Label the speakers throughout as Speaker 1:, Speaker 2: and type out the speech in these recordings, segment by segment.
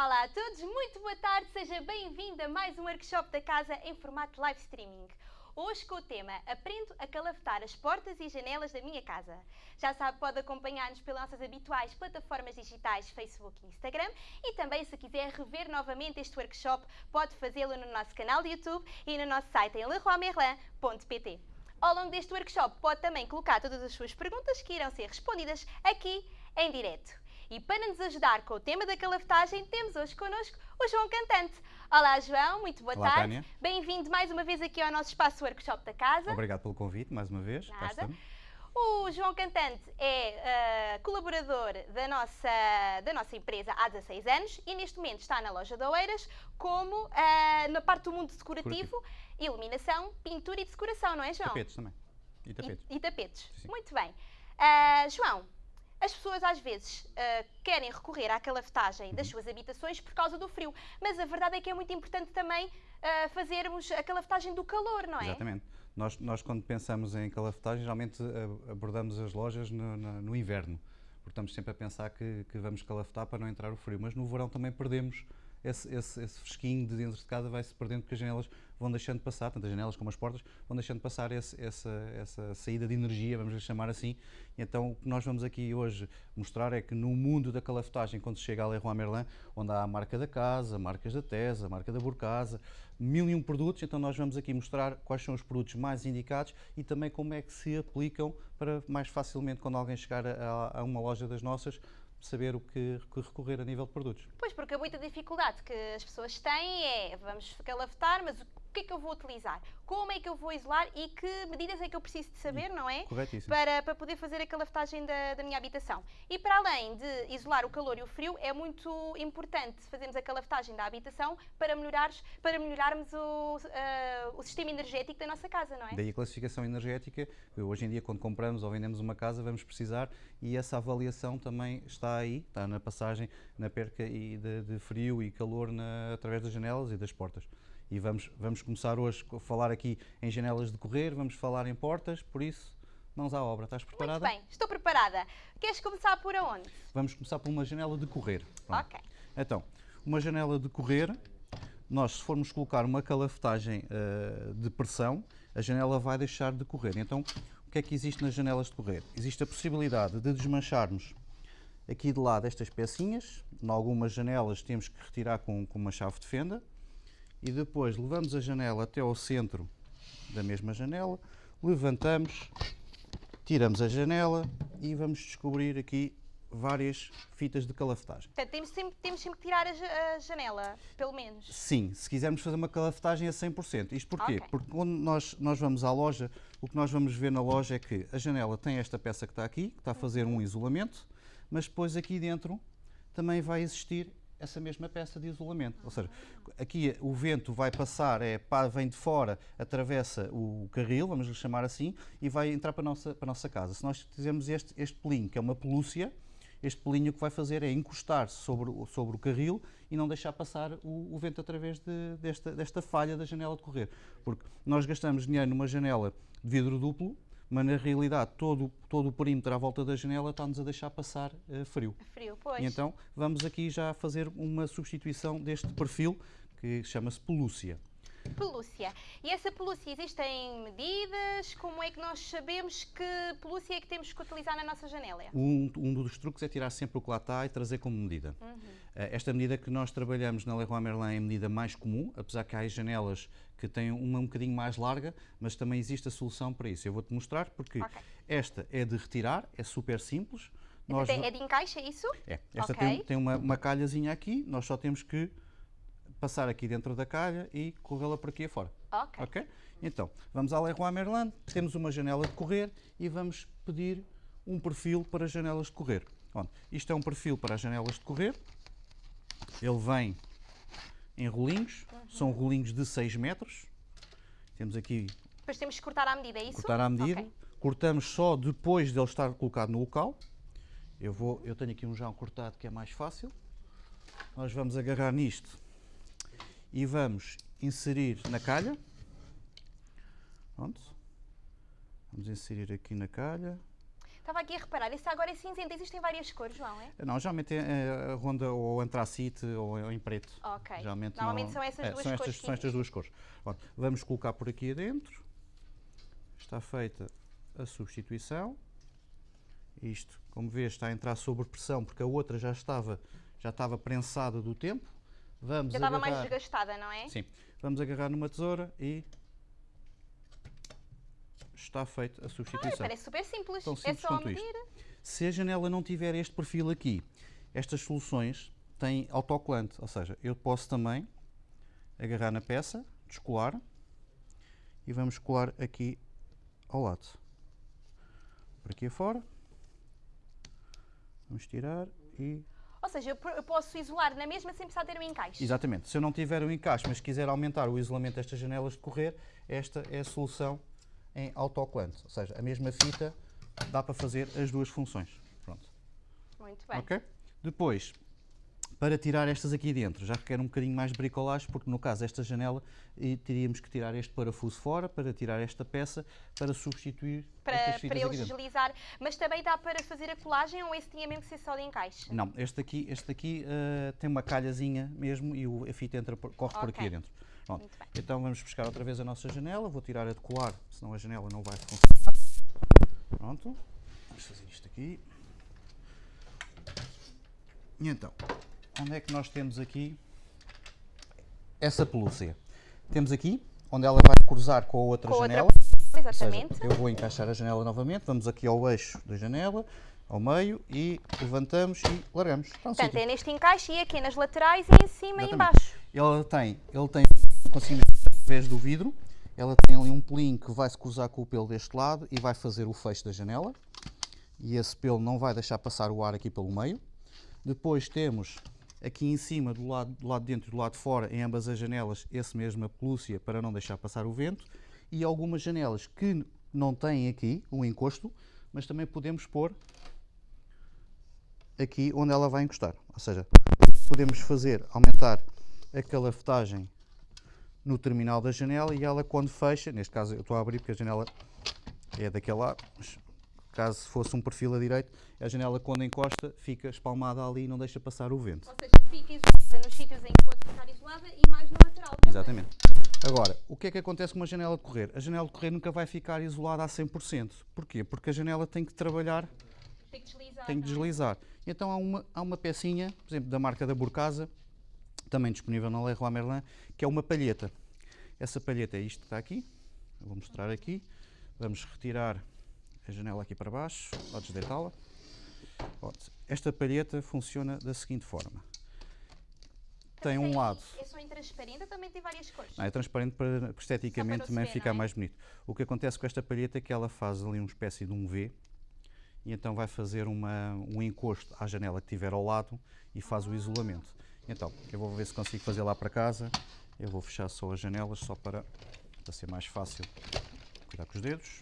Speaker 1: Olá a todos, muito boa tarde, seja bem-vindo a mais um workshop da casa em formato live streaming. Hoje com o tema Aprendo a calafetar as portas e janelas da minha casa. Já sabe, pode acompanhar-nos pelas nossas habituais plataformas digitais Facebook e Instagram e também se quiser rever novamente este workshop pode fazê-lo no nosso canal de YouTube e no nosso site em leroymerlin.pt. Ao longo deste workshop pode também colocar todas as suas perguntas que irão ser respondidas aqui em direto. E para nos ajudar com o tema da calafetagem, temos hoje connosco o João Cantante. Olá, João, muito boa
Speaker 2: Olá,
Speaker 1: tarde. Bem-vindo mais uma vez aqui ao nosso espaço workshop da casa.
Speaker 2: Obrigado pelo convite, mais uma vez.
Speaker 1: Nada. O João Cantante é ah, colaborador da nossa, da nossa empresa há 16 anos e neste momento está na loja de Oeiras como ah, na parte do mundo decorativo, iluminação, pintura e decoração, não é, João?
Speaker 2: Tapetes também. E
Speaker 1: E-
Speaker 2: tapetes.
Speaker 1: E, tapetes.
Speaker 2: Sim.
Speaker 1: Muito bem. Ah, João, as pessoas às vezes ah, querem recorrer à calafetagem das suas habitações por causa do frio, mas a verdade é que é muito importante também ah, fazermos a calafetagem do calor, não é?
Speaker 2: Exatamente. Nós, nós, quando pensamos em calafetagem, geralmente eh, abordamos as lojas no, no- no inverno, porque estamos sempre a pensar que, que vamos calafetar para não entrar o frio, mas no verão também perdemos esse, esse, esse fresquinho de dentro de casa, vai-se perdendo porque as janelas vão deixando passar, tanto as janelas como as portas, vão deixando passar esse- essa, essa saída de energia, vamos lhe chamar assim. Então o que nós vamos aqui hoje mostrar é que no mundo da calafetagem, quando se chega a Leroy Merlin, onde há a marca da casa, marcas da Tesa, a marca da Burcasa, mil e um produtos, então nós vamos aqui mostrar quais são os produtos mais indicados e também como é que se aplicam para mais facilmente, quando alguém chegar a, a uma loja das nossas, saber o que que recorrer a nível de produtos.
Speaker 1: Pois, porque a muita dificuldade que as pessoas têm é vamos calafetar, mas o que é que eu vou utilizar? Como é que eu vou isolar e que medidas é que eu preciso de saber, não é?
Speaker 2: Corretíssimo.
Speaker 1: Para, para poder fazer a calafetagem da, da minha habitação. E para além de isolar o calor e o frio, é muito importante fazermos a calafetagem da habitação para, melhorares, para melhorarmos o, ah, o sistema energético da nossa casa, não é?
Speaker 2: Daí a classificação energética, hoje em dia quando compramos ou vendemos uma casa vamos precisar e essa avaliação também está aí, está na passagem, na perca de, de frio e calor na- através das janelas e das portas. E vamos, vamos começar hoje a falar aqui em janelas de correr, vamos falar em portas, por isso, mãos à obra. Estás preparada?
Speaker 1: Muito bem, estou preparada. Queres começar por aonde?
Speaker 2: Vamos começar por uma janela de correr. Pronto.
Speaker 1: Ok.
Speaker 2: Então, uma janela de correr, nós se formos colocar uma calafetagem eh, de pressão, a janela vai deixar de correr. Então, o que é que existe nas janelas de correr? Existe a possibilidade de desmancharmos aqui de lado estas pecinhas. Em algumas janelas temos que retirar com, com uma chave de fenda. E depois levamos a janela até ao centro da mesma janela, levantamos, tiramos a janela e vamos descobrir aqui várias fitas de calafetagem.
Speaker 1: Portanto, temos sempre, temos sempre que tirar a, ja- a janela, pelo menos.
Speaker 2: Sim, se quisermos fazer uma calafetagem a 100%. Isto porquê?
Speaker 1: Ok.
Speaker 2: Porque quando nós, nós vamos à loja, o que nós vamos ver na loja é que a janela tem esta peça que está aqui, que está a fazer um isolamento, mas depois aqui dentro também vai existir essa mesma peça de isolamento. Ou seja, aqui o vento vai passar, é, vem de fora, atravessa o carril, vamos lhe chamar assim, e vai entrar para a nossa, para a nossa casa. Se nós fizermos este, este pelinho, que é uma pelúcia, este pelinho que vai fazer é encostar-se sobre, sobre o carril e não deixar passar o, o vento através de- desta, desta falha da janela de correr. Porque nós gastamos dinheiro numa janela de vidro duplo, mas na realidade todo, todo o perímetro à volta da janela está-nos a deixar passar eh, frio.
Speaker 1: Frio, pois.
Speaker 2: E então vamos aqui já fazer uma substituição deste perfil que chama-se pelúcia.
Speaker 1: Pelúcia. E essa pelúcia existem medidas? Como é que nós sabemos que pelúcia é que temos que utilizar na nossa janela?
Speaker 2: Um, um dos truques é tirar sempre o que lá está e trazer como medida. Eh, Esta medida que nós trabalhamos na Leroy Merlin é a medida mais comum, apesar que há as janelas que têm uma um bocadinho mais larga, mas também existe a solução para isso. Eu vou-te mostrar porque
Speaker 1: Ok.
Speaker 2: esta é de retirar, é super simples. Nós
Speaker 1: é de encaixe, é isso?
Speaker 2: É, esta
Speaker 1: Ok.
Speaker 2: tem, tem uma, uma calhazinha aqui, nós só temos que passar aqui dentro da calha e corrê-la por aqui afora.
Speaker 1: Ok.
Speaker 2: Ok? Então, vamos à Leroy Merlin, temos uma janela de correr e vamos pedir um perfil para janelas de correr. Pronto, isto é um perfil para as janelas de correr. Ele vem em rolinhos, são rolinhos de 6 metros. Temos aqui
Speaker 1: Depois temos que cortar à medida, é isso?
Speaker 2: cortar à medida.
Speaker 1: Ok.
Speaker 2: Cortamos só depois de ele estar colocado no local. Eu, vou, eu tenho aqui um já cortado que é mais fácil. Nós vamos agarrar nisto e vamos inserir na calha. Pronto. Vamos inserir aqui na calha.
Speaker 1: Estava aqui a reparar, esse agora é cinzento. Existem várias cores, João, é?
Speaker 2: Não, geralmente é a ronda ou antracite ou em preto.
Speaker 1: Ok.
Speaker 2: Geralmente
Speaker 1: Normalmente
Speaker 2: não-
Speaker 1: são essas
Speaker 2: é,
Speaker 1: duas
Speaker 2: são
Speaker 1: cores.
Speaker 2: estas, são estas duas cores. Pronto, vamos colocar por aqui adentro. Está feita a substituição. Isto, como vês, está a entrar sob pressão porque a outra já estava, já estava prensada do tempo. Vamos
Speaker 1: Já estava mais desgastada, não é?
Speaker 2: Sim. Vamos agarrar numa tesoura e está feita a substituição.
Speaker 1: parece super simples.
Speaker 2: Tão
Speaker 1: é
Speaker 2: simples
Speaker 1: só
Speaker 2: quanto isto.
Speaker 1: medir.
Speaker 2: Se a janela não tiver este perfil aqui, estas soluções têm autocolante, ou seja, eu posso também agarrar na peça, descolar e vamos colar aqui ao lado. Por aqui afora. Vamos tirar e
Speaker 1: Ou seja, eu po- eu posso isolar na mesma sem precisar ter um encaixe.
Speaker 2: Exatamente. Se eu não tiver o encaixe, mas quiser aumentar o isolamento destas janelas de correr, esta é a solução em autocolante. Ou seja, a mesma fita dá para fazer as duas funções. Pronto.
Speaker 1: Muito bem.
Speaker 2: Ok? Depois, para tirar estas aqui dentro, já requer um bocadinho mais de bricolagem, porque no caso desta janela, teríamos que tirar este parafuso fora, para tirar esta peça, para substituir
Speaker 1: Para, para ele deslizar. Mas também dá para fazer a colagem ou esse tinha mesmo que ser só de encaixe?
Speaker 2: Não, este aqui, este aqui eh, tem uma calhazinha mesmo e o- a fita entra por- corre por aqui dentro. Pronto. Então vamos buscar outra vez a nossa janela, vou tirar a de colar, senão a janela não vai funcionar. Pronto, vamos fazer isto aqui. E então, onde é que nós temos aqui essa pelúcia? Temos aqui, onde ela vai cruzar com a outra
Speaker 1: Com outra
Speaker 2: janela.
Speaker 1: pelúcia,
Speaker 2: Ou seja,
Speaker 1: Exatamente.
Speaker 2: eu vou encaixar a janela novamente, vamos aqui ao eixo da janela, ao meio, e levantamos e largamos. No
Speaker 1: Portanto, é neste encaixe e aqui nas laterais e em cima e em
Speaker 2: Exatamente.
Speaker 1: baixo.
Speaker 2: Ele tem, ele tem, conseguimos ver através do vidro, ela tem ali um pelinho que vai se cruzar com o pelo deste lado e vai fazer o fecho da janela. E esse pelo não vai deixar passar o ar aqui pelo meio. Depois temos aqui em cima, do lado, do lado de dentro e do lado de fora, em ambas as janelas, esse mesma pelúcia para não deixar passar o vento. E algumas janelas que não têm aqui um encosto, mas também podemos pôr aqui onde ela vai encostar. Ou seja, podemos fazer aumentar a calafetagem no terminal da janela e ela quando fecha, neste caso eu estou a abrir porque a janela é daquele lado, mas caso fosse um perfil a direito, a janela quando encosta fica espalmada ali e não deixa passar o vento.
Speaker 1: Ou seja, fica isolada nos sítios em que pode ficar isolada e mais no lateral também.
Speaker 2: Exatamente. Agora, o que é que acontece com uma janela de correr? A janela de correr nunca vai ficar isolada a 100%. Porquê? Porque a janela tem que trabalhar
Speaker 1: Tem que deslizar.
Speaker 2: tem que
Speaker 1: é?
Speaker 2: deslizar. Então há uma, há uma pecinha, por exemplo, da marca da Burcasa, também disponível na Leroy Merlin, que é uma palheta. Essa palheta é isto que está aqui, eu vou mostrar aqui. Vamos retirar a janela aqui para baixo, ou desdeitá-la. Pronto. Esta palheta funciona da seguinte forma. Tem um lado
Speaker 1: É só em transparente, também tem várias cores.
Speaker 2: não, é transparente para para esteticamente
Speaker 1: se
Speaker 2: também
Speaker 1: ver,
Speaker 2: ficar
Speaker 1: é?
Speaker 2: mais bonito. O que acontece com esta palheta é que ela faz ali uma espécie de um V e então vai fazer uma, um encosto à janela que tiver ao lado e faz o isolamento. Então, eu vou ver se consigo fazer lá para casa. Eu vou fechar só as janelas só para, para ser mais fácil cuidar com os dedos.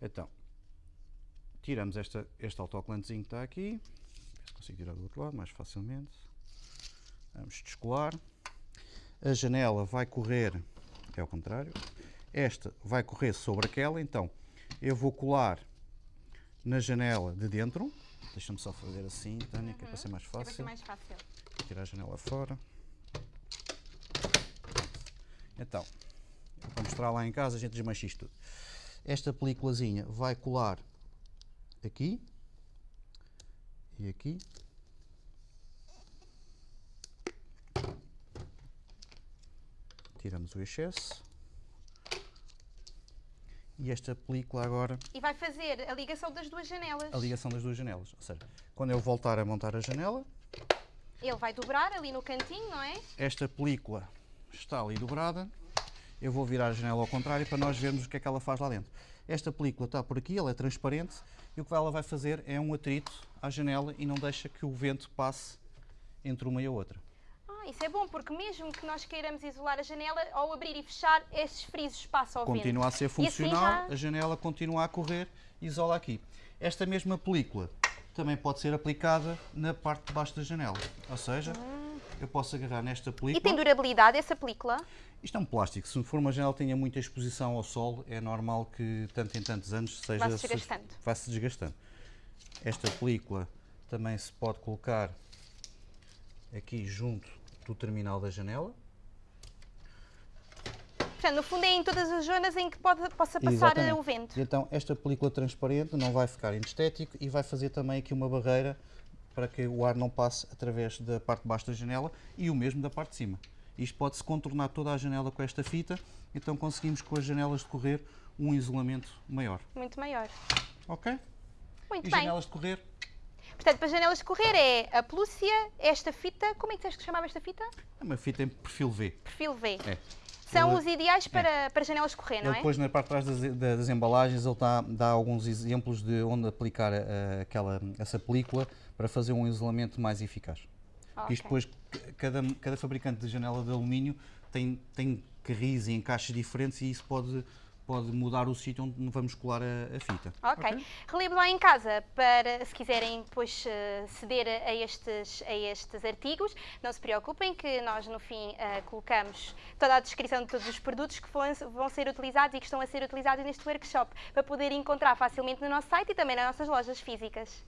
Speaker 2: Então, tiramos esta, este autocolantezinho que está aqui. Ver se consigo tirar do outro lado mais facilmente. Vamos descolar. A janela vai correr, é ao contrário, esta vai correr sobre aquela, então eu vou colar na janela de dentro. Deixa-me só fazer assim, Tânia, que é para ser mais
Speaker 1: É para ser
Speaker 2: fácil.
Speaker 1: mais fácil.
Speaker 2: Tirar a janela fora. Então, para mostrar lá em casa, a gente desmancha isto tudo. Esta peliculazinha vai colar aqui e aqui. Tiramos o excesso. E esta película agora
Speaker 1: E vai fazer a ligação das duas janelas.
Speaker 2: a ligação das duas janelas. Ou seja, quando eu voltar a montar a janela,
Speaker 1: Ele vai dobrar ali no cantinho, não é?
Speaker 2: esta película está ali dobrada. Eu vou virar a janela ao contrário para nós vermos o que é que ela faz lá dentro. Esta película está por aqui, ela é transparente e o que ela vai fazer é um atrito à janela e não deixa que o vento passe entre uma e a outra.
Speaker 1: Ah, isso é bom, porque mesmo que nós queiramos isolar a janela, ao abrir e fechar, esses frisos passam ao vento.
Speaker 2: Continua a ser
Speaker 1: assim
Speaker 2: funcional,
Speaker 1: já-
Speaker 2: a janela continua a correr e isola aqui. Esta mesma película também pode ser aplicada na parte de baixo da janela. Ou seja, eu posso agarrar nesta
Speaker 1: E
Speaker 2: película.
Speaker 1: tem durabilidade essa película?
Speaker 2: Isto é um plástico. Se for uma janela que tenha muita exposição ao sol, é normal que, tanto em tantos anos, seja
Speaker 1: Vá-se desgastando.
Speaker 2: Vai-se desgastando. Esta película também se pode colocar aqui junto do terminal da janela.
Speaker 1: Portanto, no fundo é em todas as zonas em que pode, possa passar
Speaker 2: Exatamente.
Speaker 1: o vento.
Speaker 2: E então esta película transparente não vai ficar inestético e vai fazer também aqui uma barreira para que o ar não passe através da parte de baixo da janela e o mesmo da parte de cima. Isto pode-se contornar toda a janela com esta fita, então conseguimos com as janelas de correr um isolamento maior.
Speaker 1: Muito maior.
Speaker 2: Ok?
Speaker 1: Muito
Speaker 2: e
Speaker 1: bem.
Speaker 2: janelas de correr
Speaker 1: Portanto, para janelas de correr é a pelúcia, esta fita, como é que disseste que se chamava esta fita?
Speaker 2: é uma fita em perfil V.
Speaker 1: Perfil V.
Speaker 2: É.
Speaker 1: São os ideais para, para janelas correr, não
Speaker 2: Ele
Speaker 1: é?
Speaker 2: depois na parte de trás das, da- das embalagens ele tá- dá alguns exemplos de onde aplicar a- aquela, essa película para fazer um isolamento mais eficaz. Porque Isto depois, cada, cada fabricante de janela de alumínio tem, tem carris e encaixes diferentes e isso pode, pode mudar o sítio onde vamos colar a, a fita.
Speaker 1: Ok. Relembro lá em casa para, se quiserem depois eh, ceder a estes, a estes artigos, não se preocupem que nós no fim eh, colocamos toda a descrição de todos os produtos que vão, vão ser utilizados e que estão a ser utilizados neste workshop para poder encontrar facilmente no nosso site e também nas nossas lojas físicas.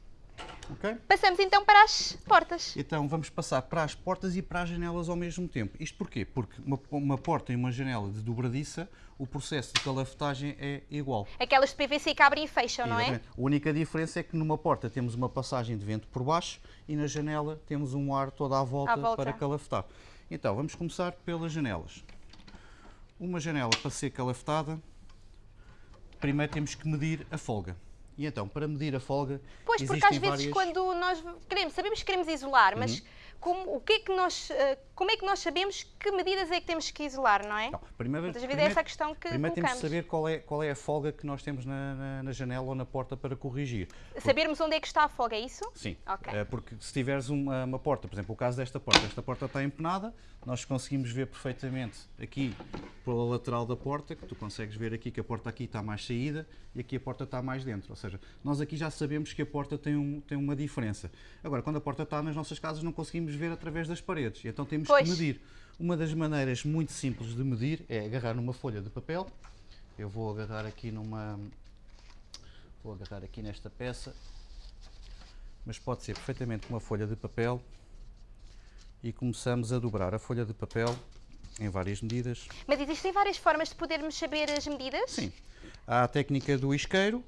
Speaker 2: Ok?
Speaker 1: Passamos então para as portas.
Speaker 2: Então vamos passar para as portas e para as janelas ao mesmo tempo. Isto porquê? Porque uma, uma porta e uma janela de dobradiça, o processo de calafetagem é igual.
Speaker 1: Aquelas de PVC que abrem e fecham, não é?
Speaker 2: A única diferença é que numa porta temos uma passagem de vento por baixo e na janela temos um ar toda à volta,
Speaker 1: À volta.
Speaker 2: para calafetar. Então, vamos começar pelas janelas. Uma janela para ser calafetada, primeiro temos que medir a folga. E então, para medir a folga,
Speaker 1: Pois, porque às vezes
Speaker 2: várias...
Speaker 1: quando nós queremos, sabemos que queremos isolar,
Speaker 2: Uhum.
Speaker 1: Como, o que é que nós, eh, como é que nós sabemos que medidas é que temos que isolar, não é?
Speaker 2: Não, primeiro,
Speaker 1: Muitas vezes é essa a questão que
Speaker 2: Primeiro temos
Speaker 1: colocamos.
Speaker 2: de saber qual é, qual é a folga que nós temos na, na- na janela ou na porta para corrigir.
Speaker 1: Sabermos onde é que está a folga, é isso?
Speaker 2: Sim,
Speaker 1: Ok.
Speaker 2: Eh, porque se tiveres uma, uma porta, por exemplo, o caso desta porta, esta porta está empenada, nós conseguimos ver perfeitamente aqui pela lateral da porta, que tu consegues ver aqui que a porta aqui está mais saída e aqui a porta está mais dentro. Ou seja, nós aqui já sabemos que a porta tem, um, tem uma diferença. Agora, quando a porta está nas nossas casas, não conseguimos ver através das paredes, então temos
Speaker 1: Pois.
Speaker 2: que medir. Uma das maneiras muito simples de medir é agarrar numa folha de papel. Eu vou agarrar aqui numa. Vou agarrar aqui nesta peça mas pode ser perfeitamente uma folha de papel e começamos a dobrar a folha de papel em várias medidas.
Speaker 1: Mas existem várias formas de podermos saber as medidas?
Speaker 2: Sim, há a técnica do isqueiro.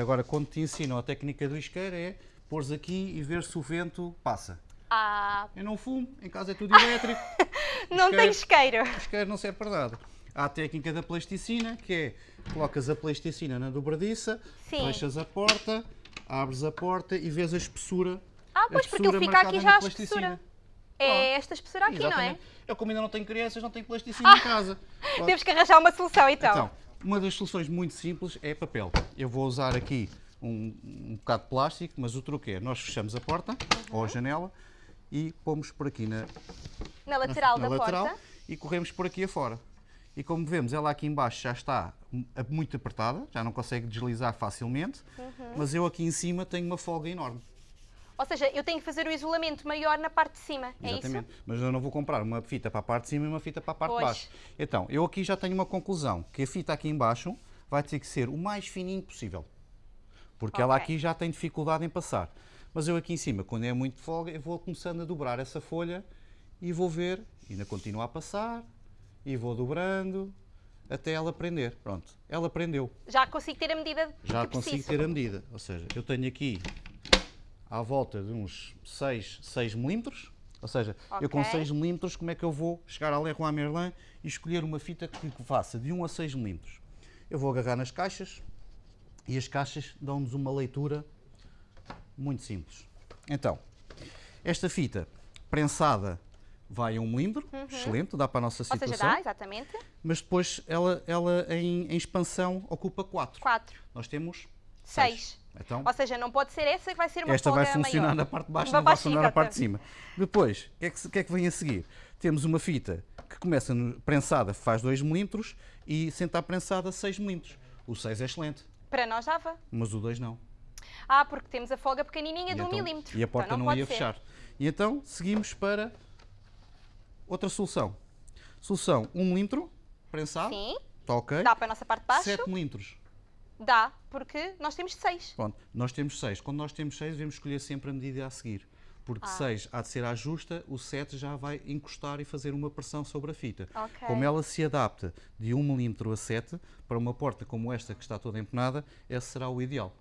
Speaker 2: Agora, quando te ensinam a técnica do isqueiro é pôres aqui e ver se o vento passa.
Speaker 1: Ah,
Speaker 2: Eu não fumo, em casa é tudo elétrico,
Speaker 1: não
Speaker 2: Isqueiro.
Speaker 1: tem isqueiro.
Speaker 2: isqueiro não serve para nada. Há a técnica da plasticina, que é colocas a plasticina na dobradiça,
Speaker 1: Sim.
Speaker 2: fechas a porta, abres a porta e vês a espessura.
Speaker 1: Ah, pois, porque
Speaker 2: espessura
Speaker 1: ele fica
Speaker 2: marcada
Speaker 1: aqui já a espessura. É esta espessura aqui, não é?
Speaker 2: Exatamente. Eu como ainda não tenho crianças, não tenho plasticina em casa. Pronto.
Speaker 1: Temos que arranjar uma solução então.
Speaker 2: Então, uma das soluções muito simples é papel. Eu vou usar aqui um, um bocado de plástico, mas o truque é, nós fechamos a porta ou a janela e pomos por aqui na,
Speaker 1: na lateral
Speaker 2: na
Speaker 1: da
Speaker 2: lateral
Speaker 1: porta.
Speaker 2: e corremos por aqui afora. E como vemos, ela aqui embaixo já está muito apertada, já não consegue deslizar facilmente,
Speaker 1: Uhum.
Speaker 2: mas eu aqui em cima tenho uma folga enorme.
Speaker 1: Ou seja, eu tenho que fazer o isolamento maior na parte de cima, é
Speaker 2: Exatamente.
Speaker 1: isso?
Speaker 2: Mas eu não vou comprar uma fita para a parte de cima e uma fita para a parte
Speaker 1: Pois.
Speaker 2: de baixo. Então, eu aqui já tenho uma conclusão, que a fita aqui embaixo vai ter que ser o mais fininho possível. Porque ela
Speaker 1: Ok.
Speaker 2: aqui já tem dificuldade em passar. Mas eu aqui em cima, quando é muito folga, eu vou começando a dobrar essa folha e vou ver, ainda continua a passar, e vou dobrando até ela prender. Pronto, ela prendeu.
Speaker 1: Já consigo ter a medida
Speaker 2: Já consigo
Speaker 1: preciso.
Speaker 2: ter a medida. Ou seja, eu tenho aqui à volta de uns 6, 6 milímetros. Ou seja, eu com
Speaker 1: Ok.
Speaker 2: 6 milímetros, como é que eu vou chegar à Leroy Merlin e escolher uma fita que faça de 1 a 6 milímetros? Eu vou agarrar nas caixas e as caixas dão-nos uma leitura muito simples. Então, esta fita prensada vai a 1 milímetro, excelente, dá para a nossa
Speaker 1: Uhum. Ou
Speaker 2: situação.
Speaker 1: seja, dá, exatamente.
Speaker 2: Mas depois ela, ela em, em expansão ocupa 4.
Speaker 1: 4,
Speaker 2: Nós temos
Speaker 1: 6.
Speaker 2: Então,
Speaker 1: Ou seja, não pode ser essa que vai ser uma
Speaker 2: esta vai funcionar
Speaker 1: maior.
Speaker 2: na parte de baixo, não vai funcionar na parte de cima. Depois, o que, é que, que é que vem a seguir? Temos uma fita que começa no- prensada, faz 2 milímetros e sentar prensada 6 milímetros. O 6 é excelente,
Speaker 1: Para nós dava.
Speaker 2: mas o 2 não.
Speaker 1: Ah, porque temos a folga pequenininha
Speaker 2: E
Speaker 1: de 1
Speaker 2: então-
Speaker 1: milímetro.
Speaker 2: E a porta
Speaker 1: Então
Speaker 2: não,
Speaker 1: pode
Speaker 2: ia
Speaker 1: ser.
Speaker 2: fechar. E então seguimos para Outra solução. Solução 1 milímetro, prensado.
Speaker 1: Sim.
Speaker 2: Está ok.
Speaker 1: Dá para a nossa parte de baixo?
Speaker 2: 7 milímetros.
Speaker 1: Dá, porque nós temos 6.
Speaker 2: Pronto, nós temos 6. Quando nós temos 6, devemos escolher sempre a medida a seguir. Porque
Speaker 1: Ah.
Speaker 2: 6 há de ser à justa, o 7 já vai encostar e fazer uma pressão sobre a fita.
Speaker 1: Ok.
Speaker 2: Como ela se adapta de 1 milímetro a 7, para uma porta como esta que está toda empenada, esse será o ideal.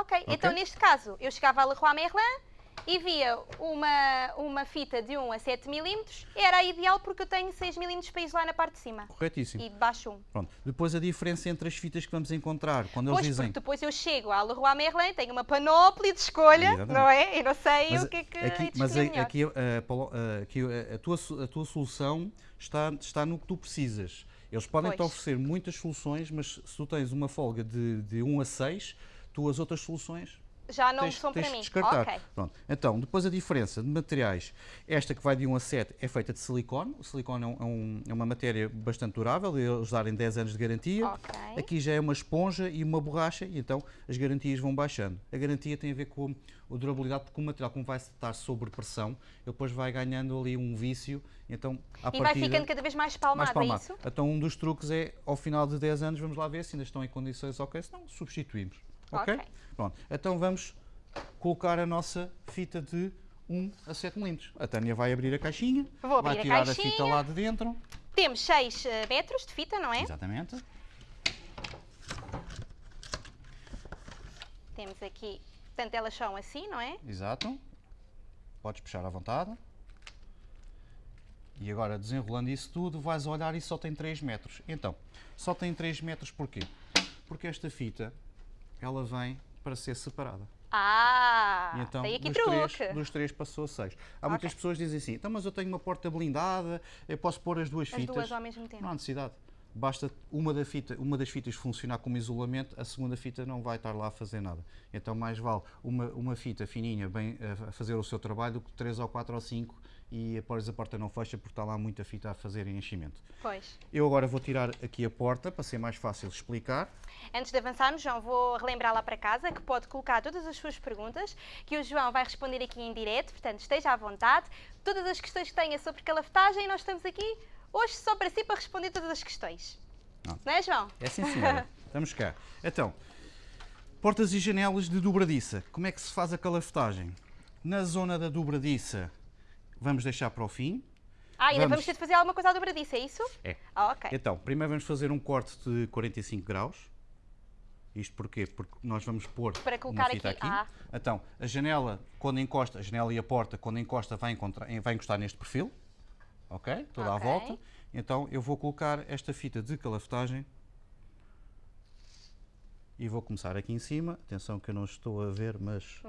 Speaker 1: Ok, então neste caso eu chegava à Leroy Merlin e via uma, uma fita de 1 a 7 milímetros, era ideal porque eu tenho 6 milímetros para isolar na parte de cima
Speaker 2: Corretíssimo.
Speaker 1: e de baixo 1.
Speaker 2: Pronto. Depois a diferença entre as fitas que vamos encontrar, quando eles
Speaker 1: Pois,
Speaker 2: dizem...
Speaker 1: porque depois eu chego à Leroy Merlin, tenho uma panóplia de escolha,
Speaker 2: Exatamente.
Speaker 1: não é? E não sei
Speaker 2: Mas
Speaker 1: o que é que
Speaker 2: aqui,
Speaker 1: de
Speaker 2: mas a-
Speaker 1: melhor.
Speaker 2: aqui, eh, Paulo, eh, aqui, eh, a, tua, a tua solução está, está no que tu precisas. Eles podem te
Speaker 1: Pois.
Speaker 2: oferecer muitas soluções, mas se tu tens uma folga de, de 1 a 6, tu as outras soluções
Speaker 1: Já não
Speaker 2: tens,
Speaker 1: são
Speaker 2: tens
Speaker 1: para mim.
Speaker 2: descartar.
Speaker 1: Ok.
Speaker 2: Pronto. Então, depois a diferença de materiais, esta que vai de 1 a 7 é feita de silicone. O silicone é, um- é é uma matéria bastante durável, eles darem 10 anos de garantia.
Speaker 1: Ok.
Speaker 2: Aqui já é uma esponja e uma borracha, e então as garantias vão baixando. A garantia tem a ver com a durabilidade, porque o material, como vai estar sob pressão, ele depois vai ganhando ali um vício, então à
Speaker 1: E vai
Speaker 2: partida,
Speaker 1: ficando cada vez mais palmado,
Speaker 2: mais palmado.
Speaker 1: é isso?
Speaker 2: Então um dos truques é, ao final de 10 anos, vamos lá ver se ainda estão em condições ok, se não, substituímos. Ok? Pronto. Então vamos colocar a nossa fita de 1 a 7 milímetros. A Tânia vai abrir a caixinha,
Speaker 1: Vou
Speaker 2: vai
Speaker 1: abrir a
Speaker 2: tirar a
Speaker 1: caixinha.
Speaker 2: fita lá de dentro.
Speaker 1: Temos 6 metros de fita, não é?
Speaker 2: Exatamente.
Speaker 1: Temos aqui, portanto elas são assim, não é?
Speaker 2: Exato. Podes puxar à vontade. E agora, desenrolando isso tudo, vais olhar e só tem 3 metros. Então, só tem 3 metros porquê? Porque esta fita, ela vem para ser separada.
Speaker 1: Ah,
Speaker 2: E então,
Speaker 1: tem aqui
Speaker 2: dos
Speaker 1: truque.
Speaker 2: três, dos três passou a 6. Há muitas
Speaker 1: Ok.
Speaker 2: pessoas que dizem assim, então mas eu tenho uma porta blindada, eu posso pôr as duas
Speaker 1: As
Speaker 2: fitas.
Speaker 1: duas ao mesmo tempo.
Speaker 2: Não há necessidade. Basta uma, da fita, uma das fitas funcionar como isolamento, a segunda fita não vai estar lá a fazer nada. Então mais vale uma, uma fita fininha bem a fazer o seu trabalho do que três ou quatro ou cinco e depois a porta não fecha porque está lá muita fita a fazer enchimento.
Speaker 1: Pois.
Speaker 2: Eu agora vou tirar aqui a porta para ser mais fácil explicar.
Speaker 1: Antes de avançarmos, João, vou relembrar lá para casa que pode colocar todas as suas perguntas, que o João vai responder aqui em direto, portanto esteja à vontade. Todas as questões que tenha sobre calafetagem, nós estamos aqui hoje só para si para responder todas as questões.
Speaker 2: Não.
Speaker 1: Não é, João?
Speaker 2: É sim, senhora. Estamos cá. Então, portas e janelas de dobradiça. Como é que se faz a calafetagem? Na zona da dobradiça, vamos deixar para o fim.
Speaker 1: Ah, ainda vamos,
Speaker 2: Vamos.
Speaker 1: ter de fazer alguma coisa à dobradiça, é isso?
Speaker 2: É.
Speaker 1: Ah, ok.
Speaker 2: Então, primeiro vamos fazer um corte de 45 graus. Isto porquê? Porque nós vamos pôr
Speaker 1: Para
Speaker 2: uma
Speaker 1: colocar
Speaker 2: fita
Speaker 1: aqui.
Speaker 2: aqui.
Speaker 1: Ah.
Speaker 2: Então, a janela, quando encosta, a janela e a porta, quando encosta, vai, encontrar- vai encostar neste perfil. Ok? Toda à
Speaker 1: Ok.
Speaker 2: volta. Então, eu vou colocar esta fita de calafetagem. E vou começar aqui em cima. Atenção que eu não estou a ver, mas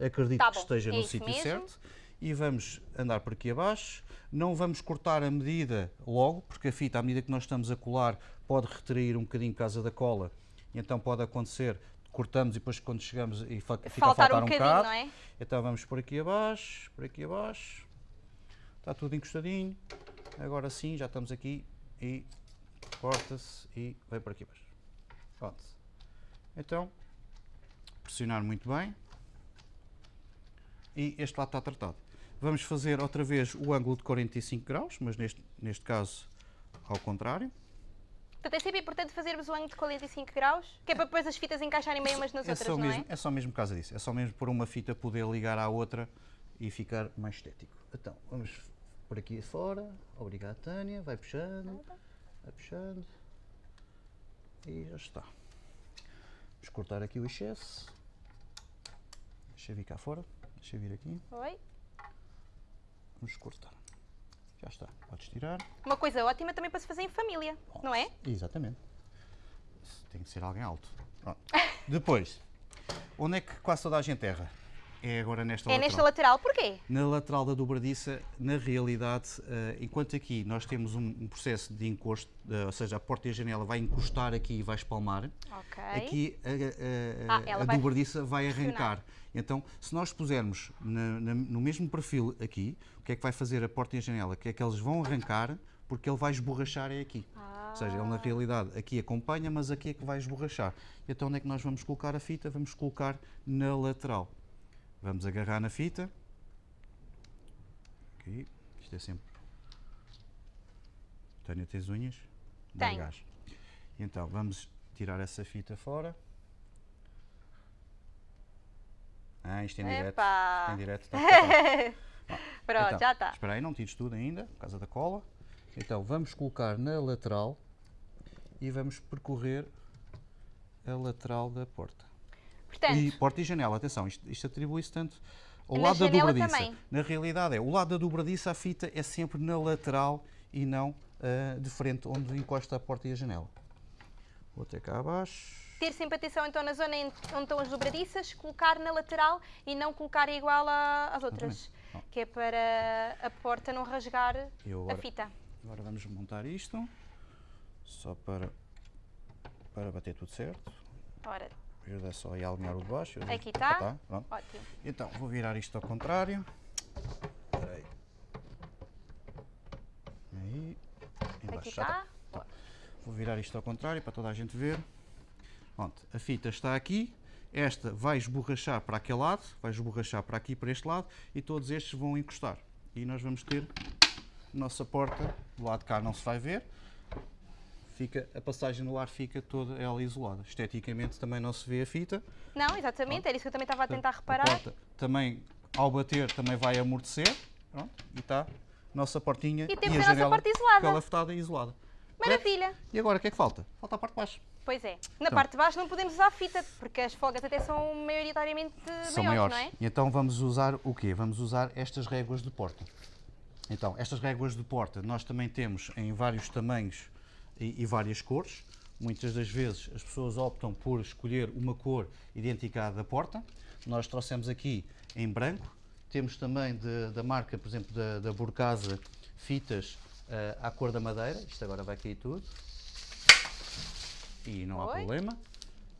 Speaker 2: acredito
Speaker 1: tá
Speaker 2: que esteja
Speaker 1: É
Speaker 2: no sítio
Speaker 1: mesmo.
Speaker 2: certo. E vamos andar por aqui abaixo. Não vamos cortar a medida logo, porque a fita, à medida que nós estamos a colar, pode retrair um bocadinho por causa da cola. Então pode acontecer, cortamos e depois quando chegamos e fica a
Speaker 1: Faltar
Speaker 2: faltar
Speaker 1: um
Speaker 2: um bocado.
Speaker 1: não é?
Speaker 2: Então vamos por aqui abaixo, por aqui abaixo. Está tudo encostadinho. Agora sim, já estamos aqui e corta-se e vai por aqui abaixo. Pronto. Então, pressionar muito bem. E este lado está tratado. Vamos fazer outra vez o ângulo de 45 graus, mas neste, neste caso ao contrário.
Speaker 1: Portanto, é sempre importante fazermos o ângulo de 45 graus, que é para depois as fitas encaixarem bem umas nas
Speaker 2: é,
Speaker 1: outras, não
Speaker 2: mesmo,
Speaker 1: é?
Speaker 2: é só mesmo por causa disso. É só mesmo por uma fita poder ligar à outra e ficar mais estético. Então, vamos por aqui fora. Obrigado, Tânia. Vai puxando. Vai puxando. E já está. Vamos cortar aqui o excesso. Deixa eu vir cá fora. Deixa eu vir aqui.
Speaker 1: Oi?
Speaker 2: Vamos cortar. Já está. Podes tirar.
Speaker 1: Uma coisa ótima também para se fazer em família, não é?
Speaker 2: Exatamente. Tem que ser alguém alto. Pronto. Depois, onde é que quase toda a gente erra? É agora nesta
Speaker 1: É
Speaker 2: lateral.
Speaker 1: nesta lateral, porquê?
Speaker 2: Na lateral da dobradiça, na realidade, eh, enquanto aqui nós temos um, um processo de encosto, eh, ou seja, a porta e a janela vai encostar aqui e vai espalmar,
Speaker 1: Ok.
Speaker 2: aqui a, a- a-
Speaker 1: Ah,
Speaker 2: a
Speaker 1: vai
Speaker 2: dobradiça vai arrancar. Então, se nós pusermos na- na- no mesmo perfil aqui, o que é que vai fazer a porta e a janela? Que é que eles vão arrancar porque ele vai esborrachar é aqui. Ou seja, ele na
Speaker 1: Ah.
Speaker 2: realidade aqui acompanha, mas aqui é que vai esborrachar. Então onde é que nós vamos colocar a fita? Vamos colocar na lateral. Vamos agarrar na fita. Aqui, isto é sempre Tânia, tens unhas?
Speaker 1: Tenho.
Speaker 2: Gás. Então, vamos tirar essa fita fora. Ah, isto em direto. Em direto está.
Speaker 1: Pronto,
Speaker 2: Então,
Speaker 1: já está.
Speaker 2: Espera aí, não tires tudo ainda, por causa da cola. Então, vamos colocar na lateral e vamos percorrer a lateral da porta.
Speaker 1: Portanto,
Speaker 2: E porta e janela, atenção, isto, isto atribui-se tanto ao lado da dobradiça.
Speaker 1: também.
Speaker 2: Na realidade é, o lado da dobradiça a fita é sempre na lateral e não ah, de frente, onde encosta a porta e a janela. Vou até cá abaixo.
Speaker 1: ter sempre atenção então na zona onde estão as dobradiças, colocar na lateral e não colocar igual a- às outras. Que é para a porta não rasgar
Speaker 2: Eu
Speaker 1: a
Speaker 2: agora,
Speaker 1: fita.
Speaker 2: agora vamos montar isto, só para, para bater tudo certo.
Speaker 1: Ora,
Speaker 2: Ajuda só aí a alinhar o de baixo.
Speaker 1: Aqui
Speaker 2: Ah,
Speaker 1: tá.
Speaker 2: tá, pronto.
Speaker 1: ótimo.
Speaker 2: Então, vou virar isto ao contrário. Espera aí. Aí. Embaixo,
Speaker 1: Aqui
Speaker 2: tá.
Speaker 1: está.
Speaker 2: Vou virar isto ao contrário para toda a gente ver. Pronto, a fita está aqui. Esta vai esborrachar para aquele lado, vai esborrachar para aqui, para este lado, e todos estes vão encostar. E nós vamos ter a nossa porta, do lado de cá não se vai ver, fica, a passagem no ar fica toda ela isolada. Esteticamente também não se vê a fita.
Speaker 1: Não, exatamente, era isso que eu também estava a tentar
Speaker 2: A
Speaker 1: reparar.
Speaker 2: porta também, ao bater, também vai amortecer. Pronto, e está a nossa portinha
Speaker 1: E temos
Speaker 2: a
Speaker 1: a nossa
Speaker 2: janela
Speaker 1: porta isolada.
Speaker 2: calafetada e isolada.
Speaker 1: Maravilha!
Speaker 2: E agora o que é que falta? Falta a parte de baixo.
Speaker 1: Pois é. Na
Speaker 2: Então.
Speaker 1: parte de baixo não podemos usar fita, porque as folgas até são maioritariamente
Speaker 2: São
Speaker 1: maiores,
Speaker 2: maiores.
Speaker 1: não é?
Speaker 2: E então vamos usar o quê? Vamos usar estas réguas de porta. Então, estas réguas de porta nós também temos em vários tamanhos e, e várias cores. Muitas das vezes as pessoas optam por escolher uma cor idêntica à da porta. Nós trouxemos aqui em branco. Temos também de- da marca, por exemplo, da, da Burcasa, fitas eh, à cor da madeira. Isto agora vai cair tudo. E não há
Speaker 1: Oi.
Speaker 2: problema.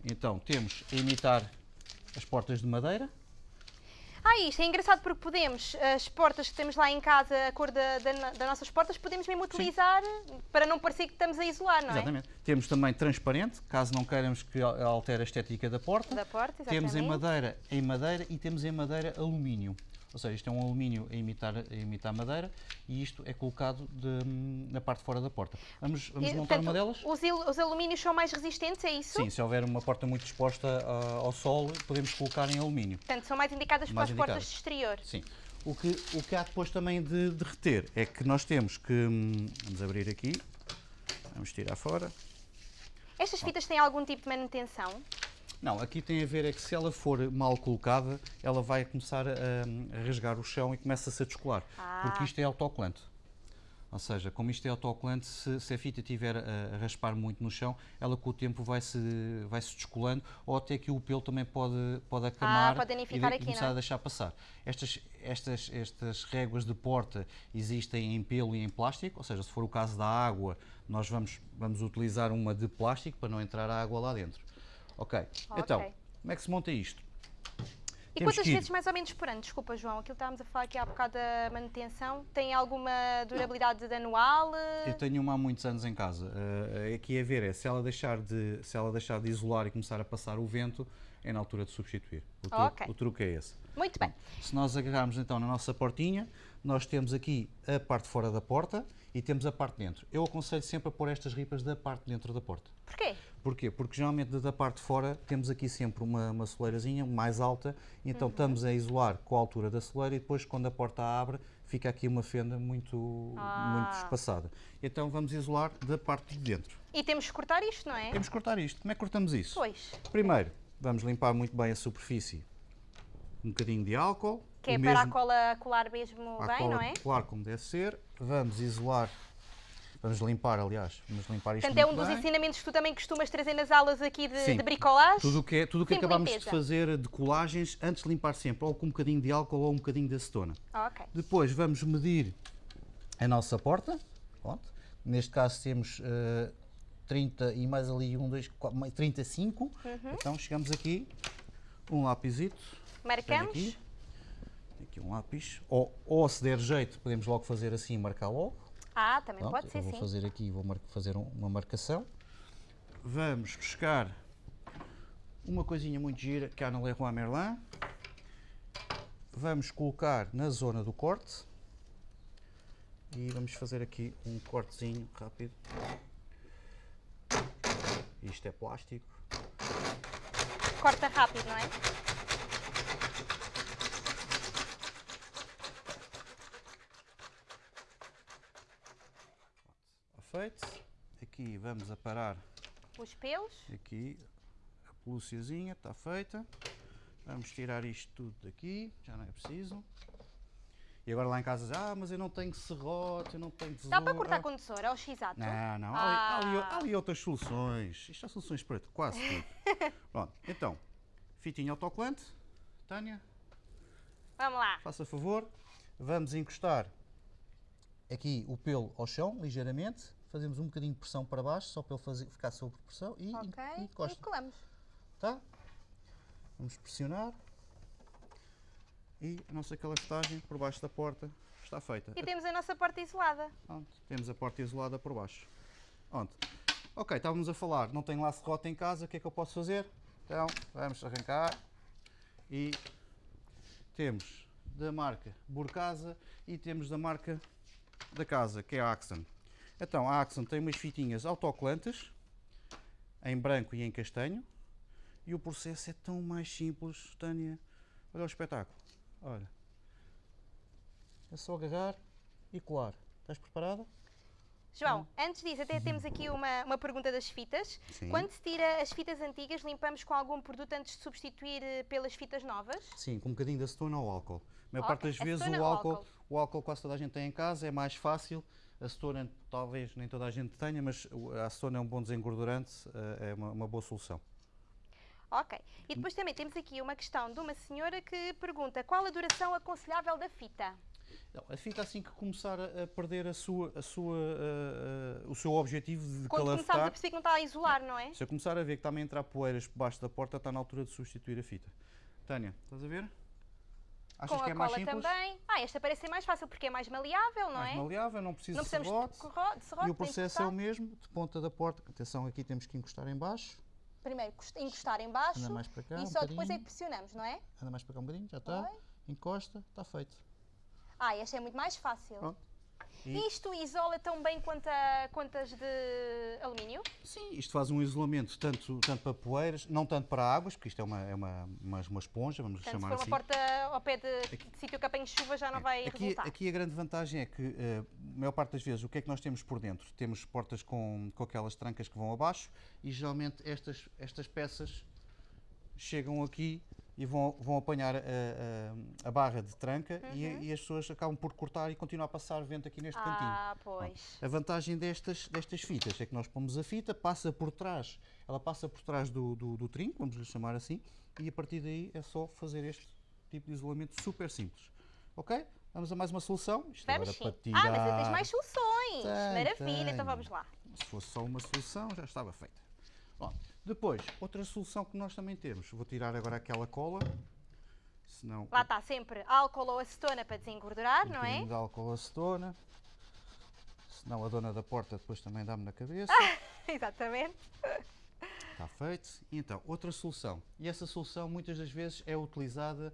Speaker 2: Então, temos a imitar as portas de madeira.
Speaker 1: Ah, isto é engraçado porque podemos, as portas que temos lá em casa, a cor da, da, das nossas portas, podemos mesmo utilizar para não parecer que estamos a isolar, não
Speaker 2: Exatamente. Temos também transparente, caso não queiramos que al- altere a estética da porta.
Speaker 1: Da porta,
Speaker 2: Temos em madeira, em madeira e temos em madeira alumínio. Ou seja, isto é um alumínio a imitar, a imitar madeira e isto é colocado de- na parte de fora da porta. Vamos, vamos
Speaker 1: E,
Speaker 2: montar
Speaker 1: portanto,
Speaker 2: uma delas?
Speaker 1: Os, il- os alumínios são mais resistentes, é isso?
Speaker 2: Sim, se houver uma porta muito exposta ah, ao sol, podemos colocar em alumínio.
Speaker 1: Portanto, são mais indicadas
Speaker 2: Mais
Speaker 1: para as portas de exterior.
Speaker 2: Sim. O que, o que há depois também de, de reter é que nós temos que. hum, Vamos abrir aqui. Vamos tirar fora.
Speaker 1: Estas fitas têm algum tipo de manutenção?
Speaker 2: Não, aqui tem a ver é que se ela for mal colocada, ela vai começar a, a rasgar o chão e começa-se a descolar.
Speaker 1: Ah.
Speaker 2: Porque isto é autocolante. Ou seja, como isto é autocolante, se, se a fita estiver a, a raspar muito no chão, ela com o tempo vai-se vai -se descolando ou até que o pelo também pode, pode acamar
Speaker 1: Ah, pode
Speaker 2: e, de-
Speaker 1: aqui,
Speaker 2: começar
Speaker 1: não é?
Speaker 2: a deixar passar. Estas, estas, estas réguas de porta existem em pelo e em plástico, ou seja, se for o caso da água, nós vamos, vamos utilizar uma de plástico para não entrar a água lá dentro. Ok, então,
Speaker 1: Ok.
Speaker 2: como é que se monta isto?
Speaker 1: E quantas vezes mais ou menos por ano? Desculpa, João, aquilo que estávamos a falar aqui há bocado da manutenção. Tem alguma durabilidade de anual?
Speaker 2: Eu tenho uma há muitos anos em casa. Eh, aqui a ver é se ela, deixar de, se ela deixar de isolar e começar a passar o vento, é na altura de substituir. O truque,
Speaker 1: Ok.
Speaker 2: o truque é esse.
Speaker 1: Muito bem.
Speaker 2: Se nós agarrarmos então na nossa portinha, nós temos aqui a parte fora da porta e temos a parte de dentro. Eu aconselho sempre a pôr estas ripas da parte de dentro da porta.
Speaker 1: Porquê?
Speaker 2: Porquê? Porque geralmente da parte de fora temos aqui sempre uma, uma soleirazinha mais alta, então estamos a isolar com a altura da soleira e depois quando a porta abre fica aqui uma fenda muito,
Speaker 1: Ah.
Speaker 2: muito espaçada. Então vamos isolar da parte de dentro.
Speaker 1: E temos que cortar isto, não é?
Speaker 2: Temos que cortar isto. Como é que cortamos isso?
Speaker 1: Pois.
Speaker 2: Primeiro, vamos limpar muito bem a superfície. Um bocadinho de álcool.
Speaker 1: Que é para a
Speaker 2: mesmo-
Speaker 1: cola colar mesmo bem, não é?
Speaker 2: Claro, como deve ser. Vamos isolar, vamos limpar, aliás, vamos limpar isto
Speaker 1: Portanto, é um dos
Speaker 2: bem.
Speaker 1: ensinamentos que tu também costumas trazer nas aulas aqui de,
Speaker 2: Sim.
Speaker 1: de bricolagem.
Speaker 2: Tudo o que, é, tudo que
Speaker 1: limpeza.
Speaker 2: de fazer de colagens, antes de limpar sempre, ou com um bocadinho de álcool ou um bocadinho de acetona.
Speaker 1: Ok.
Speaker 2: Depois vamos medir a nossa porta. Pronto. Neste caso temos eh, 30 e mais ali um, dois, quatro, mais 35.
Speaker 1: Uhum.
Speaker 2: Então chegamos aqui, um lápisito.
Speaker 1: Marcamos.
Speaker 2: aqui. Aqui um lápis. Ou, ou se der jeito, podemos logo fazer assim e marcar logo.
Speaker 1: Ah, também
Speaker 2: Pronto,
Speaker 1: pode ser,
Speaker 2: eu vou
Speaker 1: sim.
Speaker 2: fazer aqui, vou fazer um- uma marcação. Vamos buscar uma coisinha muito gira que há na Leroy Merlin. Vamos colocar na zona do corte. aqui, vamos fazer aqui um cortezinho rápido. Isto é plástico.
Speaker 1: Corta rápido, não é?
Speaker 2: Feito. Aqui vamos aparar
Speaker 1: Os pelos.
Speaker 2: aqui a pelúciazinha, está feita. Vamos tirar isto tudo daqui, já não é preciso. E agora lá em casa ah, mas eu não tenho serrote, eu não tenho tesoura.
Speaker 1: Dá para cortar com tesoura, ou x-ato?
Speaker 2: Não, não, há, ali- há ali,
Speaker 1: Ah.
Speaker 2: há ali outras soluções. Isto há soluções para quase tudo. Pronto, então, fitinho autocolante. Tânia,
Speaker 1: Vamos lá.
Speaker 2: faça favor. Vamos encostar aqui o pelo ao chão, ligeiramente. Fazemos um bocadinho de pressão para baixo, só para ele fazer, ficar sob pressão. E,
Speaker 1: Ok.
Speaker 2: e
Speaker 1: E colamos.
Speaker 2: Tá? Vamos pressionar. E a nossa calafetagem por baixo da porta está feita.
Speaker 1: E temos a nossa porta isolada.
Speaker 2: Pronto, temos a porta isolada por baixo. Pronto. Ok, estávamos a falar, não tenho lá serrote em casa, o que é que eu posso fazer? Então, vamos arrancar e temos da marca Burcasa e temos da marca da casa, que é a Axon. Então, a Axon tem umas fitinhas autocolantes, em branco e em castanho, e o processo é tão mais simples, Tânia. Olha o espetáculo. Olha. É só agarrar e colar. Estás preparada?
Speaker 1: João, antes disso, até temos aqui uma, uma pergunta das fitas.
Speaker 2: Sim.
Speaker 1: Quando se tira as fitas antigas, limpamos com algum produto antes de substituir eh, pelas fitas novas?
Speaker 2: Sim, com um bocadinho de acetona ou álcool. A maior
Speaker 1: Ok,
Speaker 2: parte das vezes o álcool,
Speaker 1: álcool?
Speaker 2: o álcool quase toda a gente tem em casa, é mais fácil. A acetona talvez nem toda a gente tenha, mas a acetona é um bom desengordurante, eh, é uma, uma boa solução.
Speaker 1: Ok. E depois também temos aqui uma questão de uma senhora que pergunta qual a duração aconselhável da fita?
Speaker 2: Não, a fita assim que começar a, perder a sua, a sua, eh, eh, o seu objetivo de
Speaker 1: Quando começarmos a
Speaker 2: calafetar,
Speaker 1: perceber que não está a isolar, não é?
Speaker 2: se eu começar a ver que está-me a entrar poeiras por baixo da porta, está na altura de substituir a fita. Tânia, estás a ver? Achas
Speaker 1: Com
Speaker 2: que
Speaker 1: a
Speaker 2: é mais
Speaker 1: cola também. Ah, esta parece ser mais fácil porque é mais maleável, não
Speaker 2: mais
Speaker 1: é?
Speaker 2: maleável, não precisa
Speaker 1: Não
Speaker 2: de serrote.
Speaker 1: de,
Speaker 2: E o processo é o mesmo, de ponta da porta. Atenção, aqui temos que encostar em baixo.
Speaker 1: Primeiro cos- encostar em baixo
Speaker 2: Anda mais para cá,
Speaker 1: e
Speaker 2: um
Speaker 1: só depois é que pressionamos, não é?
Speaker 2: Anda mais para cá um bocadinho, já está. Encosta, está feito.
Speaker 1: Ah, esta é muito mais fácil.
Speaker 2: Pronto.
Speaker 1: E- isto isola tão bem quanto, a, quanto as de alumínio?
Speaker 2: Sim, isto faz um isolamento tanto, tanto para poeiras, não tanto para águas, porque isto é uma, é uma, uma, uma esponja, vamos
Speaker 1: Portanto, se
Speaker 2: chamar
Speaker 1: for uma
Speaker 2: assim.
Speaker 1: porta ao pé de, de sítio que apanhe chuva já não vai
Speaker 2: Aqui,
Speaker 1: resultar.
Speaker 2: aqui a grande vantagem é que, eh, a maior parte das vezes, o que é que nós temos por dentro? Temos portas com, com aquelas trancas que vão abaixo e geralmente estas, estas peças chegam aqui e vão, vão apanhar a, a- a barra de tranca e, e as pessoas acabam por cortar e continuar a passar vento aqui neste cantinho.
Speaker 1: ah, pois.
Speaker 2: A vantagem destas, destas fitas é que nós pomos a fita, passa por trás, ela passa por trás do, do, do trinco, vamos lhe chamar assim, e a partir daí é só fazer este tipo de isolamento super simples. Ok? Vamos a mais uma solução. Isto
Speaker 1: Vamos
Speaker 2: agora
Speaker 1: sim.
Speaker 2: para tirar.
Speaker 1: Ah, mas tens mais soluções.
Speaker 2: Tenho,
Speaker 1: Maravilha, então
Speaker 2: tenho.
Speaker 1: vamos lá.
Speaker 2: Se fosse só uma solução, já estava feita. Depois, outra solução que nós também temos. Vou tirar agora aquela cola, senão
Speaker 1: Lá está sempre álcool ou acetona para desengordurar,
Speaker 2: um
Speaker 1: não é?
Speaker 2: de álcool acetona, senão a dona da porta depois também dá-me na cabeça.
Speaker 1: Exatamente.
Speaker 2: Está feito. E então, outra solução. E essa solução muitas das vezes é utilizada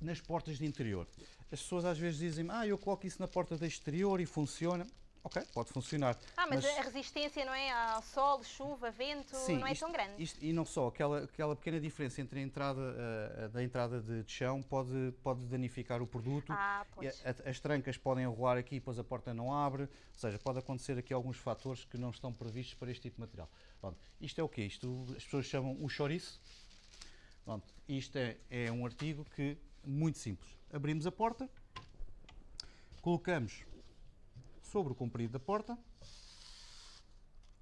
Speaker 2: nas portas de interior. As pessoas às vezes dizem, ah, eu coloco isso na porta de exterior e funciona. Ok, pode funcionar.
Speaker 1: Ah, mas, a resistência, não é? Ao sol, chuva, vento,
Speaker 2: Sim,
Speaker 1: não é
Speaker 2: isto-
Speaker 1: tão grande.
Speaker 2: isto- e não só, aquela, aquela pequena diferença entre a entrada eh, da entrada de, de chão pode, pode danificar o produto.
Speaker 1: Ah, pois.
Speaker 2: a- as trancas podem rolar aqui, depois a porta não abre. Ou seja, pode acontecer aqui alguns fatores que não estão previstos para este tipo de material. Pronto, isto é o quê? Isto as pessoas chamam o chouriço. Pronto, isto é, é um artigo que muito simples. Abrimos a porta, colocamos sobre o comprido da porta,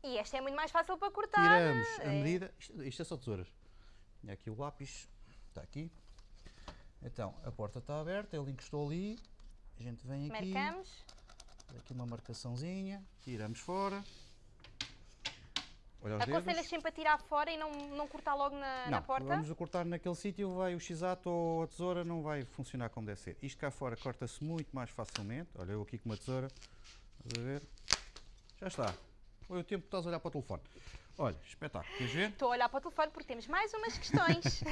Speaker 1: E esta é muito mais fácil para cortar.
Speaker 2: tiramos a
Speaker 1: é.
Speaker 2: medida. Isto, isto é só tesouras. E aqui o lápis, está aqui. Então, a porta está aberta, ele encostou ali. A gente vem aqui.
Speaker 1: Marcamos.
Speaker 2: Aqui uma marcaçãozinha, tiramos fora. Olha
Speaker 1: Aconselhas sempre a tirar fora e não, não cortar logo na, na
Speaker 2: Não,
Speaker 1: porta?
Speaker 2: vamos a cortar naquele sítio, vai o x-ato ou a tesoura, não vai funcionar como deve ser. Isto cá fora corta-se muito mais facilmente. Olha, eu aqui com uma tesoura, estás a ver? Já está. Foi o tempo que estás a olhar para o telefone. Olha, espetáculo, queres ver?
Speaker 1: Estou a olhar para o telefone porque temos mais umas questões.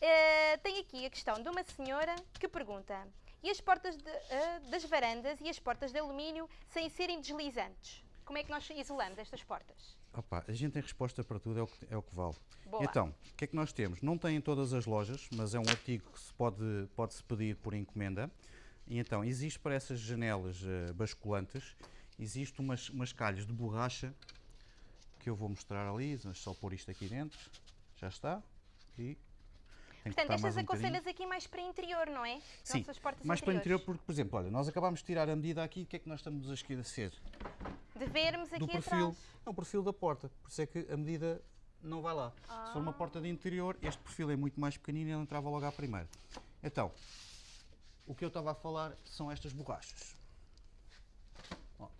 Speaker 1: Tenho aqui a questão de uma senhora que pergunta: E as portas de, uh, das varandas e as portas de alumínio sem serem deslizantes? Como é que nós isolamos estas portas?
Speaker 2: Opa, a gente tem resposta para tudo, é o que, é o que vale.
Speaker 1: Boa.
Speaker 2: Então, o que é que nós temos? Não tem em todas as lojas, mas é um artigo que se pode, pode -se pedir por encomenda. E então, existe para essas janelas uh, basculantes, existe umas, umas calhas de borracha que eu vou mostrar ali, mas só pôr isto aqui dentro, já está. E
Speaker 1: Portanto, estas um aconselhas aqui mais para interior, não é?
Speaker 2: Sim,
Speaker 1: Nossas portas
Speaker 2: mais
Speaker 1: interiores.
Speaker 2: para interior, porque, por exemplo, olha, nós acabámos de tirar a medida aqui, o que é que nós estamos a esquecer?
Speaker 1: De vermos aqui
Speaker 2: Do perfil,
Speaker 1: atrás.
Speaker 2: é o perfil da porta, por isso é que a medida não vai lá.
Speaker 1: Ah.
Speaker 2: Se for uma porta de interior, este perfil é muito mais pequenino e ele entrava logo à primeira. Então, o que eu estava a falar são estas borrachas. Pronto.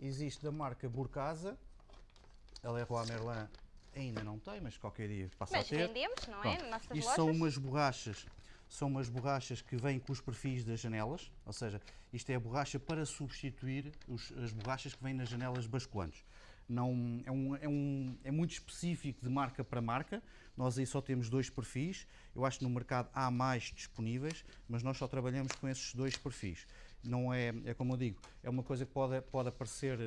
Speaker 2: Existe da marca Burcasa, a Leroy Merlin ainda não tem, mas qualquer dia passa
Speaker 1: Mas
Speaker 2: a ter.
Speaker 1: vendemos, não é?
Speaker 2: Pronto.
Speaker 1: Nas nossas
Speaker 2: Isto
Speaker 1: lojas.
Speaker 2: são umas borrachas, são umas borrachas que vêm com os perfis das janelas, ou seja, isto é a borracha para substituir os- as borrachas que vêm nas janelas basculantes. Não, é, um, é, um, é muito específico de marca para marca. Nós aí só temos dois perfis. Eu acho que no mercado há mais disponíveis, mas nós só trabalhamos com esses dois perfis. Não é, é como eu digo, é uma coisa que pode, pode aparecer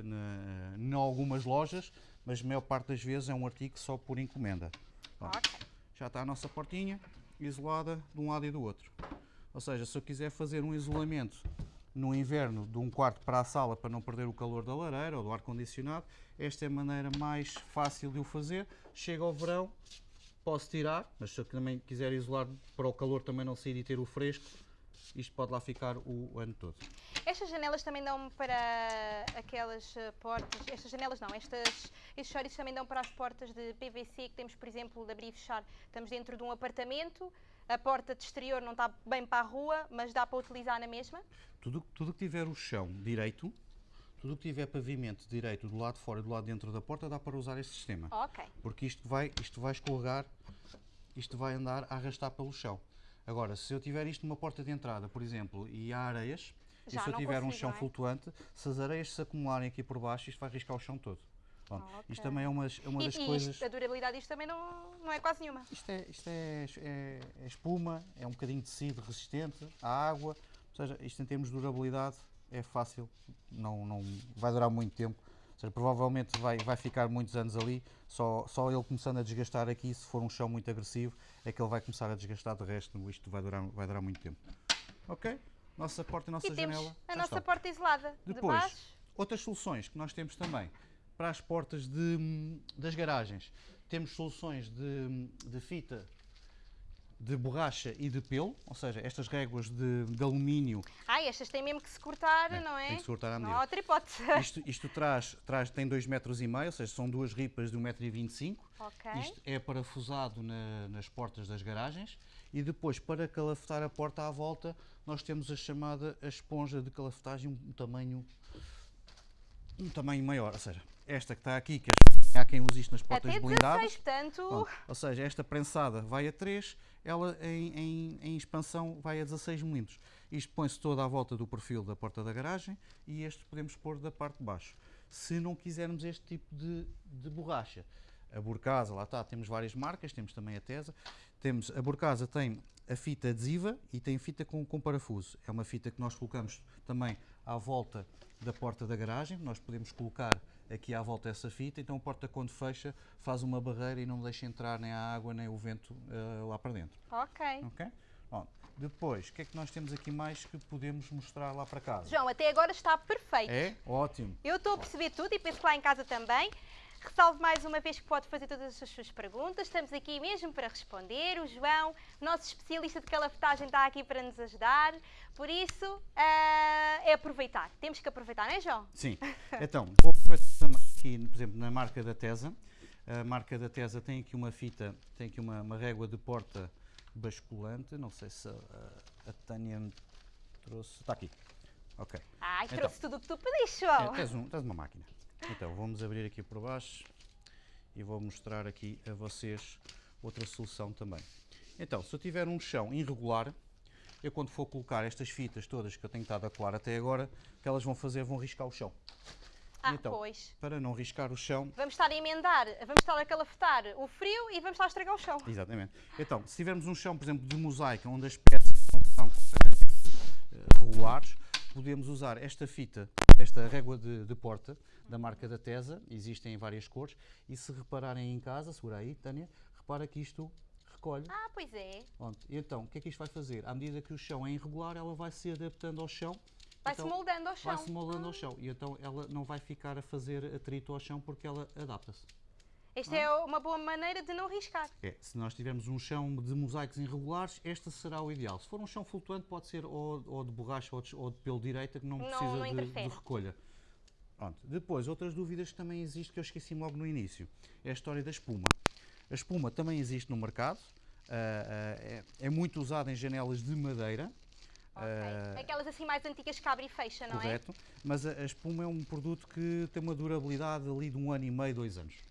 Speaker 2: em algumas lojas, mas a maior parte das vezes é um artigo só por encomenda. Já está a nossa portinha isolada de um lado e do outro. Ou seja, se eu quiser fazer um isolamento no inverno de um quarto para a sala para não perder o calor da lareira ou do ar-condicionado, esta é a maneira mais fácil de o fazer. Chega ao verão, posso tirar, mas se eu também quiser isolar para o calor também não sair e ter o fresco, isto pode lá ficar o ano todo.
Speaker 1: Estas janelas também dão para aquelas eh, portas. Estas janelas não, estas, estes chouriços também dão para as portas de PVC que temos, por exemplo, de abrir e fechar. Estamos dentro de um apartamento, a porta de exterior não está bem para a rua, mas dá para utilizar na mesma.
Speaker 2: Tudo tudo que tiver o chão direito, tudo que tiver pavimento direito do lado de fora e do lado de dentro da porta, dá para usar este sistema.
Speaker 1: Ok.
Speaker 2: porque isto vai, isto vai escorregar, isto vai andar a arrastar pelo chão. Agora, se eu tiver isto numa porta de entrada, por exemplo, e há areias,
Speaker 1: Já
Speaker 2: e se eu tiver um
Speaker 1: consigo,
Speaker 2: chão
Speaker 1: não é?
Speaker 2: flutuante, se as areias se acumularem aqui por baixo, isto vai riscar o chão todo. Pronto,
Speaker 1: Ok.
Speaker 2: Isto também é uma, é uma
Speaker 1: E,
Speaker 2: das
Speaker 1: e
Speaker 2: coisas.
Speaker 1: isto, a durabilidade disto também não, não é quase nenhuma.
Speaker 2: Isto, é, isto é, é- é espuma, é um bocadinho de tecido resistente à água, ou seja, isto em termos de durabilidade é fácil, não, não vai durar muito tempo. Ou seja, provavelmente vai, vai ficar muitos anos ali, só, só ele começando a desgastar aqui, se for um chão muito agressivo, é que ele vai começar a desgastar, de resto isto vai durar, vai durar muito tempo. Ok? Nossa porta e nossa
Speaker 1: e
Speaker 2: janela.
Speaker 1: a nossa
Speaker 2: está.
Speaker 1: porta isolada de
Speaker 2: Depois,
Speaker 1: baixo.
Speaker 2: outras soluções que nós temos também para as portas de- das garagens. Temos soluções de, de fita de borracha e de pelo, ou seja, estas réguas de, de alumínio,
Speaker 1: Ai, estas têm mesmo que se cortar,
Speaker 2: É,
Speaker 1: não é?
Speaker 2: tem que se cortar à
Speaker 1: Não
Speaker 2: medida.
Speaker 1: há outra hipótese.
Speaker 2: isto, isto traz, traz, tem 2,5 metros, e meio, ou seja, são duas ripas de 1,25m.
Speaker 1: ok.
Speaker 2: Isto é parafusado na- nas portas das garagens e depois, para calafetar a porta à volta, nós temos a chamada a esponja de calafetagem, um tamanho, um tamanho maior, ou seja, esta que está aqui, que é- há quem use isto nas portas
Speaker 1: Até
Speaker 2: blindadas.
Speaker 1: 16, portanto.
Speaker 2: Pronto, Ou seja, esta prensada vai a 3, ela em, em- em expansão vai a 16 milímetros. Isto põe-se toda à volta do perfil da porta da garagem e este podemos pôr da parte de baixo. Se não quisermos este tipo de, de borracha, a Burcasa, lá está, temos várias marcas, temos também a Tesa. Temos, a Burcasa tem a fita adesiva e tem fita com, com parafuso. É uma fita que nós colocamos também à volta da porta da garagem. Nós podemos colocar aqui à volta essa fita, então a porta quando fecha faz uma barreira e não deixa entrar nem a água nem o vento eh, lá para dentro.
Speaker 1: Ok.
Speaker 2: Ok? Pronto. Depois, o que é que nós temos aqui mais que podemos mostrar lá para casa?
Speaker 1: João, até agora está perfeito.
Speaker 2: É? Ótimo.
Speaker 1: Eu estou a perceber tudo e penso que lá em casa também. Ressalvo mais uma vez que pode fazer todas as suas perguntas. Estamos aqui mesmo para responder. O João, nosso especialista de calafetagem, está aqui para nos ajudar. Por isso, ah, é aproveitar. Temos que aproveitar, não é, João?
Speaker 2: Sim. Então, vou aqui, por exemplo, na marca da Tesa. A marca da Tesa tem aqui uma fita, tem aqui uma, uma régua de porta basculante. Não sei se a, a Tânia me trouxe. Está aqui. Ok.
Speaker 1: Ai,
Speaker 2: Então.
Speaker 1: trouxe tudo o que tu pediste,
Speaker 2: É,
Speaker 1: João.
Speaker 2: tens, um, tens uma máquina. Então, vamos abrir aqui por baixo e vou mostrar aqui a vocês outra solução também. Então, se eu tiver um chão irregular, eu quando for colocar estas fitas todas que eu tenho estado a colar até agora, o que elas vão fazer? Vão riscar o chão.
Speaker 1: Ah,
Speaker 2: então,
Speaker 1: pois.
Speaker 2: Para não riscar o chão,
Speaker 1: Vamos estar a emendar, vamos estar a calafetar o frio e vamos estar a estragar o chão.
Speaker 2: Exatamente. Então, se tivermos um chão, por exemplo, de mosaico, onde as peças não são completamente regulares, podemos usar esta fita, esta régua de, de porta da marca da Tesa, existem em várias cores, e se repararem em casa, segura aí, Tânia, repara que isto recolhe.
Speaker 1: Ah, pois é.
Speaker 2: Pronto. E então, o que é que isto vai fazer? À medida que o chão é irregular, ela vai se adaptando ao chão.
Speaker 1: Vai-se
Speaker 2: Então,
Speaker 1: moldando ao chão.
Speaker 2: Vai-se moldando ao chão. E então ela não vai ficar a fazer atrito ao chão porque ela adapta-se.
Speaker 1: Esta é uma boa maneira de não riscar.
Speaker 2: É, se nós tivermos um chão de mosaicos irregulares, este será o ideal. Se for um chão flutuante, pode ser ou, ou de borracha ou de, ou de pelo direita, que não,
Speaker 1: Não-
Speaker 2: precisa
Speaker 1: não
Speaker 2: de- de, recolha. Pronto. Depois, outras dúvidas que também existem, que eu esqueci logo no início, é a história da espuma. A espuma também existe no mercado, ah, ah, é, é muito usada em janelas de madeira,
Speaker 1: Ok.
Speaker 2: ah,
Speaker 1: Aquelas assim mais antigas que abre e fecha, não é?
Speaker 2: correto, mas a, a espuma é um produto que tem uma durabilidade ali de um ano e meio, dois anos.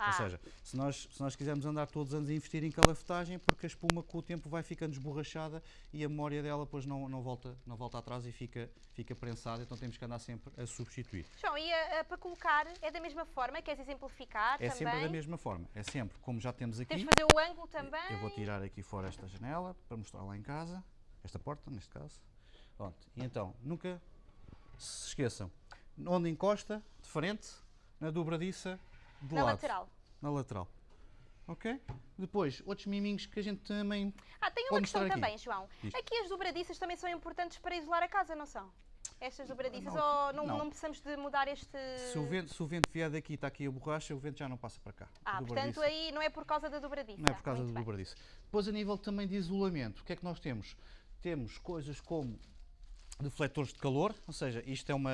Speaker 1: Ah,
Speaker 2: Ou seja, se nós, se nós quisermos andar todos os anos a investir em calafetagem, porque a espuma com o tempo vai ficando esborrachada e a memória dela depois não, não, volta, não volta atrás e fica, fica prensada, então temos que andar sempre a substituir.
Speaker 1: João, e a- a- para colocar é da mesma forma? Queres exemplificar
Speaker 2: É
Speaker 1: também?
Speaker 2: sempre da mesma forma, é sempre, como já temos aqui,
Speaker 1: Temos de fazer o ângulo também.
Speaker 2: eu vou tirar aqui fora esta janela para mostrar lá em casa, esta porta neste caso. Pronto, e então, nunca se esqueçam, onde encosta, de frente, na dobradiça, de
Speaker 1: Na
Speaker 2: lado.
Speaker 1: lateral.
Speaker 2: na lateral. Ok? Depois, outros miminhos que a gente também.
Speaker 1: Ah, tem uma questão
Speaker 2: mostrar aqui.
Speaker 1: também, João. Aqui as dobradiças também são importantes para isolar a casa, não são? Estas dobradiças,
Speaker 2: Não,
Speaker 1: ou não,
Speaker 2: não.
Speaker 1: não precisamos de mudar este...
Speaker 2: Se o, vento, se o vento vier daqui e está aqui a borracha, o vento já não passa para cá.
Speaker 1: Ah, portanto aí não é por causa da dobradiça.
Speaker 2: Não é por causa
Speaker 1: Muito
Speaker 2: do
Speaker 1: bem.
Speaker 2: dobradiça. Depois, a nível também de isolamento, o que é que nós temos? Temos coisas como defletores de calor, ou seja, isto é uma,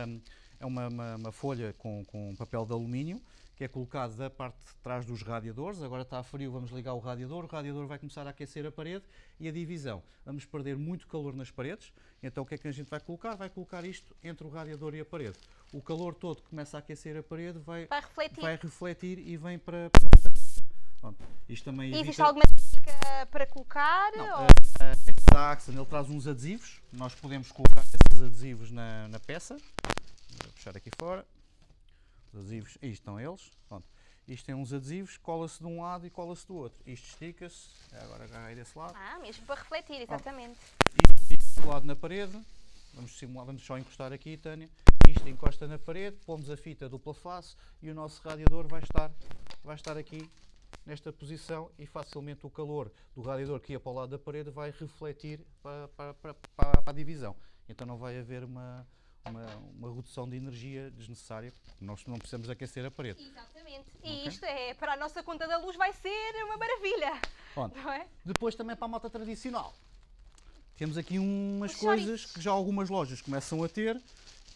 Speaker 2: é uma, uma- uma folha com, com papel de alumínio que é colocado da parte de trás dos radiadores. Agora está frio, vamos ligar o radiador. O radiador vai começar a aquecer a parede e a divisão. Vamos perder muito calor nas paredes. Então o que é que a gente vai colocar? Vai colocar isto entre o radiador e a parede. O calor todo que começa a aquecer a parede vai,
Speaker 1: Vai refletir.
Speaker 2: vai refletir e vem para, para a nossa. Pronto. Isto também
Speaker 1: E Existe
Speaker 2: evita-
Speaker 1: alguma técnica para colocar?
Speaker 2: não,
Speaker 1: ou-
Speaker 2: a- este da Axon ele traz uns adesivos, nós podemos colocar esses adesivos na, na peça. Vou puxar aqui fora. Os adesivos, aí estão eles. Pronto. Isto tem uns adesivos, cola-se de um lado e cola-se do outro. Isto estica-se, agora agarrei desse lado.
Speaker 1: Ah, mesmo para refletir, exatamente.
Speaker 2: Isto fica colado na parede. Vamos simular, vamos só encostar aqui, Tânia. Isto encosta na parede, pomos a fita dupla face e o nosso radiador vai estar, vai estar aqui nesta posição e facilmente o calor do radiador que ia para o lado da parede vai refletir para, para, para, para- a divisão. Então não vai haver uma, uma, uma redução de energia desnecessária. Nós não precisamos aquecer a parede.
Speaker 1: Exatamente. E isto é, para a nossa conta da luz vai ser uma maravilha.
Speaker 2: Pronto.
Speaker 1: Não é?
Speaker 2: Depois também para a moto tradicional. Temos aqui umas
Speaker 1: Os
Speaker 2: coisas que já algumas lojas começam a ter,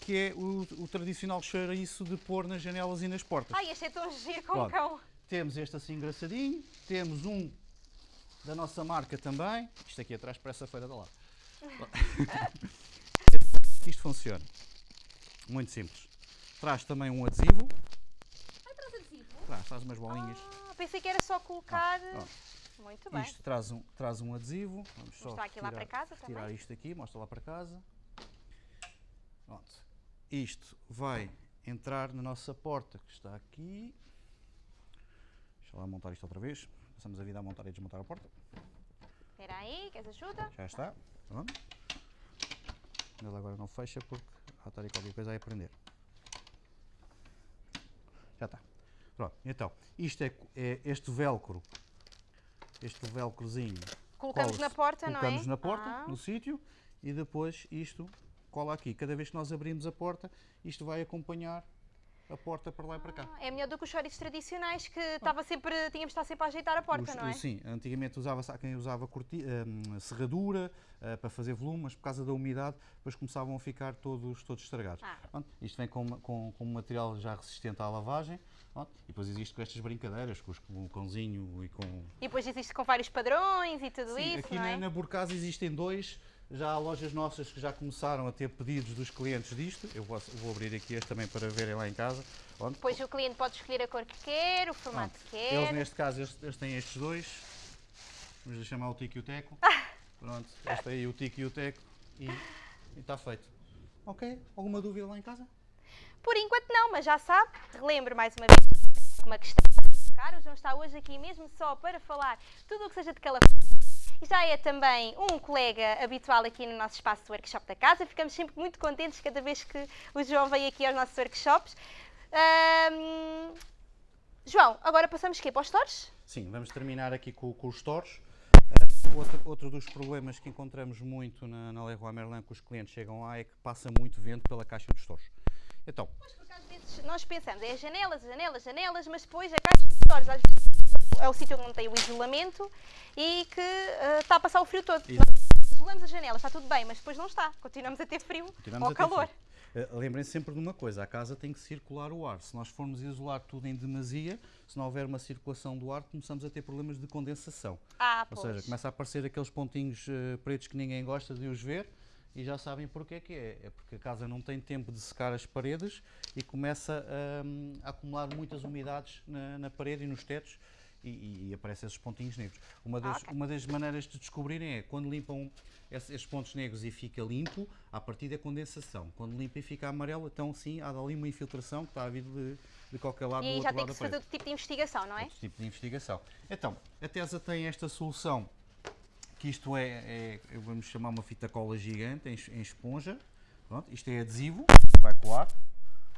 Speaker 2: que é o, o tradicional chouriço de pôr nas janelas e nas portas.
Speaker 1: Ai, este é tão giro com
Speaker 2: Pronto.
Speaker 1: cão.
Speaker 2: Temos este assim engraçadinho, temos um da nossa marca também. Isto aqui atrás parece a feira da lado. Isto funciona. Muito simples. Traz também um adesivo.
Speaker 1: Ai, traz adesivo.
Speaker 2: Traz, traz umas bolinhas.
Speaker 1: Ah, pensei que era só colocar.
Speaker 2: ó.
Speaker 1: Muito bem.
Speaker 2: Isto traz um, traz um adesivo. Vamos só
Speaker 1: Mostrar aqui lá
Speaker 2: retirar-
Speaker 1: para casa
Speaker 2: Tirar
Speaker 1: também.
Speaker 2: isto aqui, mostra lá para casa. Pronto. Isto vai entrar na nossa porta que está aqui. Lá montar isto outra vez. Passamos a vida a montar e desmontar a porta.
Speaker 1: Espera aí, queres ajuda?
Speaker 2: Já está. Pronto. Ele agora não fecha porque há estar aí qualquer coisa a aprender. Já está. Pronto. Então, isto é, é este velcro. Este velcrozinho
Speaker 1: Colocamos na porta, não é?
Speaker 2: colocamos na porta,
Speaker 1: Ah.
Speaker 2: no sítio, e depois isto cola aqui. Cada vez que nós abrimos a porta, isto vai acompanhar a porta para lá e para cá.
Speaker 1: É melhor do que os chouriços tradicionais que estava sempre, tínhamos de estar sempre a ajeitar a porta,
Speaker 2: Os-
Speaker 1: não é?
Speaker 2: Sim, antigamente usava-se, há quem usava corti, hum, serradura ah, para fazer volume, mas por causa da umidade, depois começavam a ficar todos, todos estragados.
Speaker 1: Ah.
Speaker 2: Pronto, isto vem com, com, com um material já resistente à lavagem. pronto, e depois existe com estas brincadeiras, com, os- com o cãozinho e com.
Speaker 1: E depois existe com vários padrões e tudo
Speaker 2: Sim,
Speaker 1: isso,
Speaker 2: aqui
Speaker 1: não
Speaker 2: na,
Speaker 1: é?
Speaker 2: na Burcasa existem dois. Já há lojas nossas que já começaram a ter pedidos dos clientes disto. Eu vou, vou abrir aqui este também para verem lá em casa. Pronto.
Speaker 1: Depois o cliente pode escolher a cor que quer, o formato
Speaker 2: Pronto.
Speaker 1: que quer.
Speaker 2: Eles, neste caso, eles, eles têm estes dois. Vamos lhe chamar o Tico e o Teco. Pronto, este aí, o Tico e o Teco. E está feito. Ok? Alguma dúvida lá em casa?
Speaker 1: Por enquanto não, mas já sabe, relembro mais uma vez alguma questão. O João está hoje aqui mesmo só para falar tudo o que seja de calafate e já é também um colega habitual aqui no nosso espaço de workshop da casa. Ficamos sempre muito contentes cada vez que o João vem aqui aos nossos workshops. Ahm, João, agora passamos quê? Para os stores?
Speaker 2: Sim, vamos terminar aqui com, com os stores. Uh, outro, outro dos problemas que encontramos muito na, na Leroy Merlin que os clientes chegam lá é que passa muito vento pela caixa dos stores. Então,
Speaker 1: Pois, porque às vezes nós pensamos, é as janelas, janelas, janelas, mas depois a caixa de stores às vezes é o sítio onde não tem o isolamento e que ah, está a passar o frio todo. Isolamos as janelas, está tudo bem, mas depois não está. Continuamos a ter frio
Speaker 2: Continuamos
Speaker 1: ou calor.
Speaker 2: Uh, Lembrem-se sempre de uma coisa, a casa tem que circular o ar. Se nós formos isolar tudo em demasia, se não houver uma circulação do ar, começamos a ter problemas de condensação.
Speaker 1: Ah,
Speaker 2: Ou
Speaker 1: pois.
Speaker 2: seja, começa a aparecer aqueles pontinhos eh, pretos que ninguém gosta de os ver e já sabem porque que é. É porque a casa não tem tempo de secar as paredes e começa hum, a acumular muitas umidades na, na parede e nos tetos e, e aparecem esses pontinhos negros. Uma das,
Speaker 1: ok.
Speaker 2: uma das maneiras de descobrirem é quando limpam esse- esses pontos negros e fica limpo, a partir da condensação. Quando limpa e fica amarelo, então sim, há ali uma infiltração que está a vir de, de qualquer lado do
Speaker 1: E
Speaker 2: outro
Speaker 1: já tem
Speaker 2: lado
Speaker 1: que se fazer outro tipo de investigação, não é?
Speaker 2: outro tipo de investigação. Então, a TESA tem esta solução, que isto é, é vamos chamar uma fita cola gigante em, em esponja. Pronto, isto é adesivo, vai colar.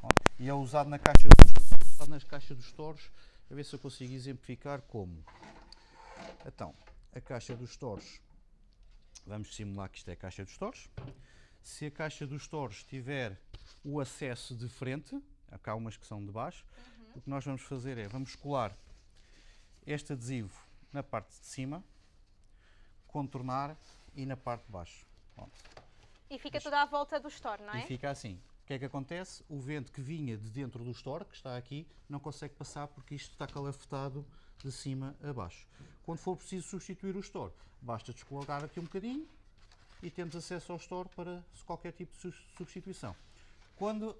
Speaker 2: pronto, e é usado na caixa dos, nas caixas dos touros. A ver se eu consigo exemplificar como. Então, a caixa dos touros, vamos simular que isto é a caixa dos touros. Se a caixa dos touros tiver o acesso de frente, cá há umas que são de baixo, o que nós vamos fazer é, vamos colar este adesivo na parte de cima, contornar e na parte de baixo. Pronto.
Speaker 1: E fica toda à volta do store, não
Speaker 2: E
Speaker 1: é?
Speaker 2: fica assim. O que é que acontece? O vento que vinha de dentro do store, que está aqui, não consegue passar porque isto está calafetado de cima a baixo. Quando for preciso substituir o store, basta descolocar aqui um bocadinho e temos acesso ao store para qualquer tipo de substituição. Quando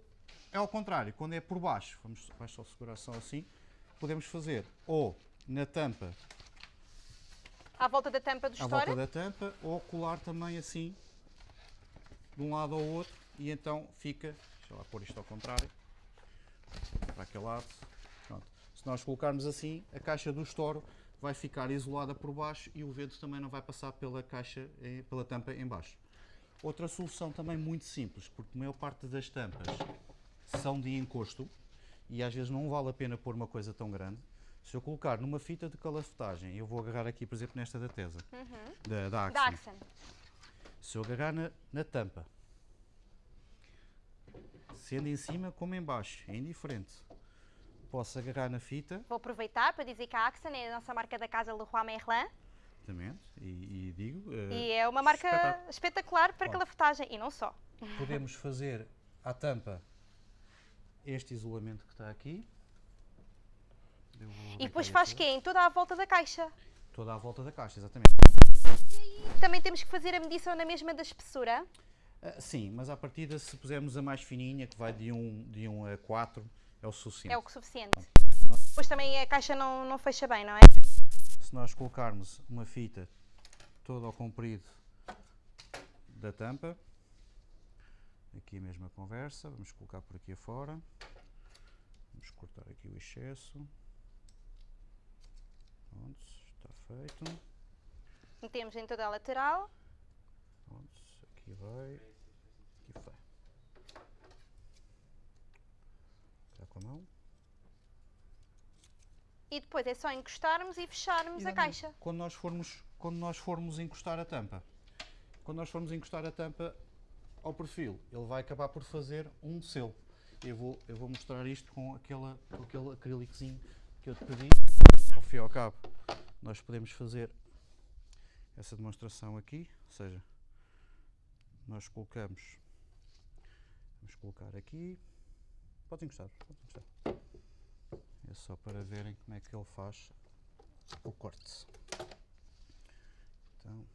Speaker 2: é ao contrário, quando é por baixo, vamos só segurar só assim, podemos fazer ou na tampa,
Speaker 1: À volta da tampa do
Speaker 2: à
Speaker 1: store.
Speaker 2: volta da tampa, ou colar também assim, de um lado ao outro, e então fica, deixa lá pôr isto ao contrário, para aquele lado, pronto. Se nós colocarmos assim, a caixa do estouro vai ficar isolada por baixo e o vento também não vai passar pela caixa, pela tampa em baixo. Outra solução também muito simples, porque a maior parte das tampas são de encosto e às vezes não vale a pena pôr uma coisa tão grande. Se eu colocar numa fita de calafetagem, eu vou agarrar aqui, por exemplo, nesta da Tesa, da, da Axon.
Speaker 1: Da Axon.
Speaker 2: Se eu agarrar na, na tampa, sendo em cima como em baixo, é indiferente. Posso agarrar na fita,
Speaker 1: Vou aproveitar para dizer que a Axon é a nossa marca da casa Leroy Merlin
Speaker 2: exatamente, e, e digo, eh,
Speaker 1: e é uma marca
Speaker 2: espetáculo.
Speaker 1: espetacular para calafetagem e não só.
Speaker 2: podemos fazer à tampa este isolamento que está aqui.
Speaker 1: E depois faz quê? Em toda a volta da caixa.
Speaker 2: Toda à volta da caixa, exatamente.
Speaker 1: Também temos que fazer a medição na mesma da espessura.
Speaker 2: Ah, sim, mas à partida, se pusermos a mais fininha, que vai de 1 de um a 4, é o suficiente.
Speaker 1: É o que suficiente.
Speaker 2: Nós-
Speaker 1: Depois também a caixa não, não fecha bem, não é?
Speaker 2: Se nós colocarmos uma fita toda ao comprido da tampa, aqui a mesma conversa, vamos colocar por aqui afora, vamos cortar aqui o excesso, pronto, está feito,
Speaker 1: Metemos em toda a lateral.
Speaker 2: pronto, aqui vai, aqui vai. Está com a mão.
Speaker 1: E depois é só encostarmos e fecharmos a
Speaker 2: Exatamente.
Speaker 1: caixa.
Speaker 2: Quando nós formos, quando nós formos encostar a tampa, quando nós formos encostar a tampa ao perfil, ele vai acabar por fazer um selo. Eu vou, eu vou mostrar isto com, aquela, com aquele acrílicozinho que eu te pedi. Ao fim e ao cabo, nós podemos fazer essa demonstração aqui, ou seja, nós colocamos, vamos colocar aqui, pode encostar, pode encostar. É só para verem como é que ele faz o corte. Então,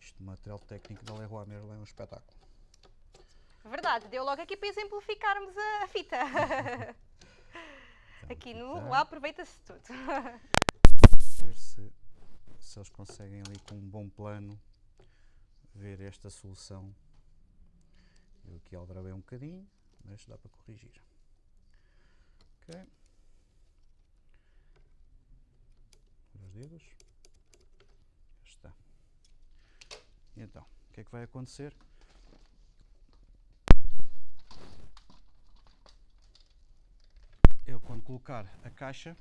Speaker 2: isto material técnico da Leroy Merlin é um espetáculo.
Speaker 1: Verdade, deu logo aqui para exemplificarmos a, fita.
Speaker 2: Então,
Speaker 1: aqui no
Speaker 2: tá.
Speaker 1: lá aproveita-se tudo.
Speaker 2: ver se, se eles conseguem ali com um bom plano ver esta solução. Eu aqui aldrabei um bocadinho, mas dá para corrigir. Ok. Os dedos. Então, o que é que vai acontecer? Eu quando colocar a caixa,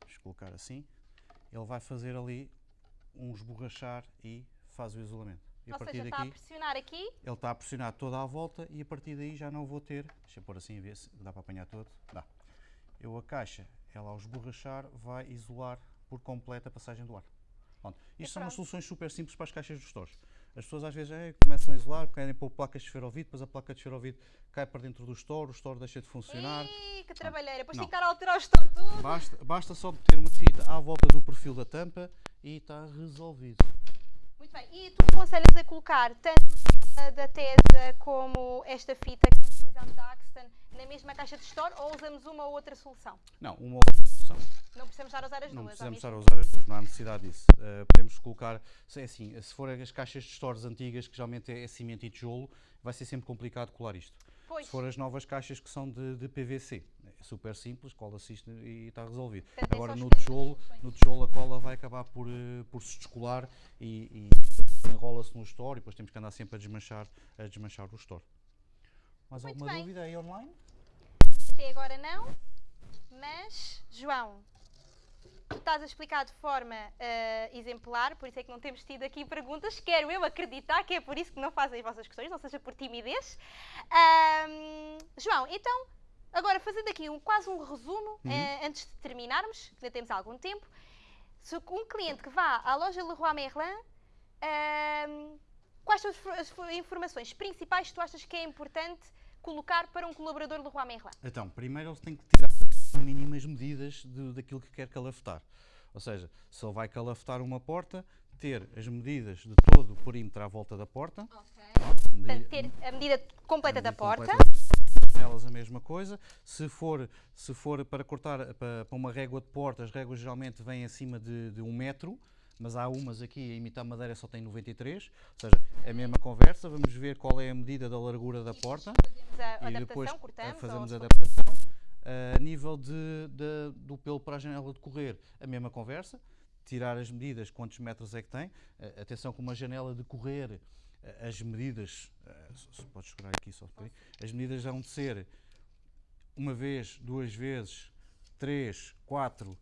Speaker 2: vamos colocar assim, ele vai fazer ali um esborrachar e faz o isolamento. E
Speaker 1: Ou seja, está a pressionar aqui.
Speaker 2: ele está a pressionar toda a volta e a partir daí já não vou ter, deixa eu pôr assim a ver se dá para apanhar todo, dá. Eu a caixa, ela ao esborrachar vai isolar por completo a passagem do ar. Pronto. Isto são umas soluções super simples para as caixas dos stores. As pessoas às vezes eh, começam a isolar, querem pôr placas de esferovite, depois a placa de esferovite cai para dentro do store, o store deixa de funcionar.
Speaker 1: Ih, que trabalheira. Depois estar a alterar o store tudo.
Speaker 2: Basta, basta só meter uma fita à volta do perfil da tampa e está resolvido.
Speaker 1: Muito bem. E tu aconselhas a colocar tanto a da Tesa como esta fita que nós utilizamos da Axton na mesma caixa de store ou usamos uma ou outra solução?
Speaker 2: Não, uma outra solução.
Speaker 1: Não precisamos estar a usar as
Speaker 2: Não
Speaker 1: duas.
Speaker 2: precisamos estar a usar as duas, não há necessidade disso. Uh, podemos colocar, se é assim, se for as caixas de stores antigas, que geralmente é, é cimento e tijolo, vai ser sempre complicado colar isto.
Speaker 1: Pois.
Speaker 2: Se for as novas caixas que são de, de PVC, é super simples, cola-se isto e está resolvido.
Speaker 1: Portanto, é
Speaker 2: Agora
Speaker 1: só
Speaker 2: no tijolo, no tijolo a cola vai acabar por, eh, por se descolar e, e enrola-se no store e depois temos que andar sempre a desmanchar, a desmanchar o store. Mais
Speaker 1: Muito
Speaker 2: alguma
Speaker 1: bem.
Speaker 2: dúvida aí online?
Speaker 1: Até agora não, mas João, tu estás a explicar de forma ah, exemplar, por isso é que não temos tido aqui perguntas. Quero eu acreditar que é por isso que não fazem as vossas questões, ou seja, por timidez. João, então, agora fazendo aqui um, quase um resumo, eh, antes de terminarmos, que ainda temos algum tempo. Se um cliente que vá à loja Leroy Merlin, quais são as fo- as fo- informações principais que tu achas que é importante colocar para um colaborador Leroy Merlin?
Speaker 2: Então, primeiro ele tem que tirar mínimas medidas de- daquilo que quer calafetar. Ou seja, se ele vai calafetar uma porta, ter as medidas de todo o perímetro à volta da porta.
Speaker 1: Portanto,
Speaker 2: medir-
Speaker 1: ter a medida completa da
Speaker 2: medir
Speaker 1: porta.
Speaker 2: completa- Janelas a mesma coisa. Se for, se for para cortar para, para uma régua de porta, as réguas geralmente vêm acima de, de um metro, mas há umas aqui a imitar madeira só tem 93. Ou seja, é a mesma conversa. Vamos ver qual é a medida da largura da porta
Speaker 1: Fazemos a
Speaker 2: e
Speaker 1: adaptação,
Speaker 2: depois
Speaker 1: cortamos.
Speaker 2: fazemos a adaptação. A nível de, de- do pelo para a janela de correr, a mesma conversa. Tirar as medidas, quantos metros é que tem. Atenção com uma janela de correr, as medidas, se podes segurar aqui só um bocadinho, as medidas vão de ser uma vez, duas vezes, três, quatro,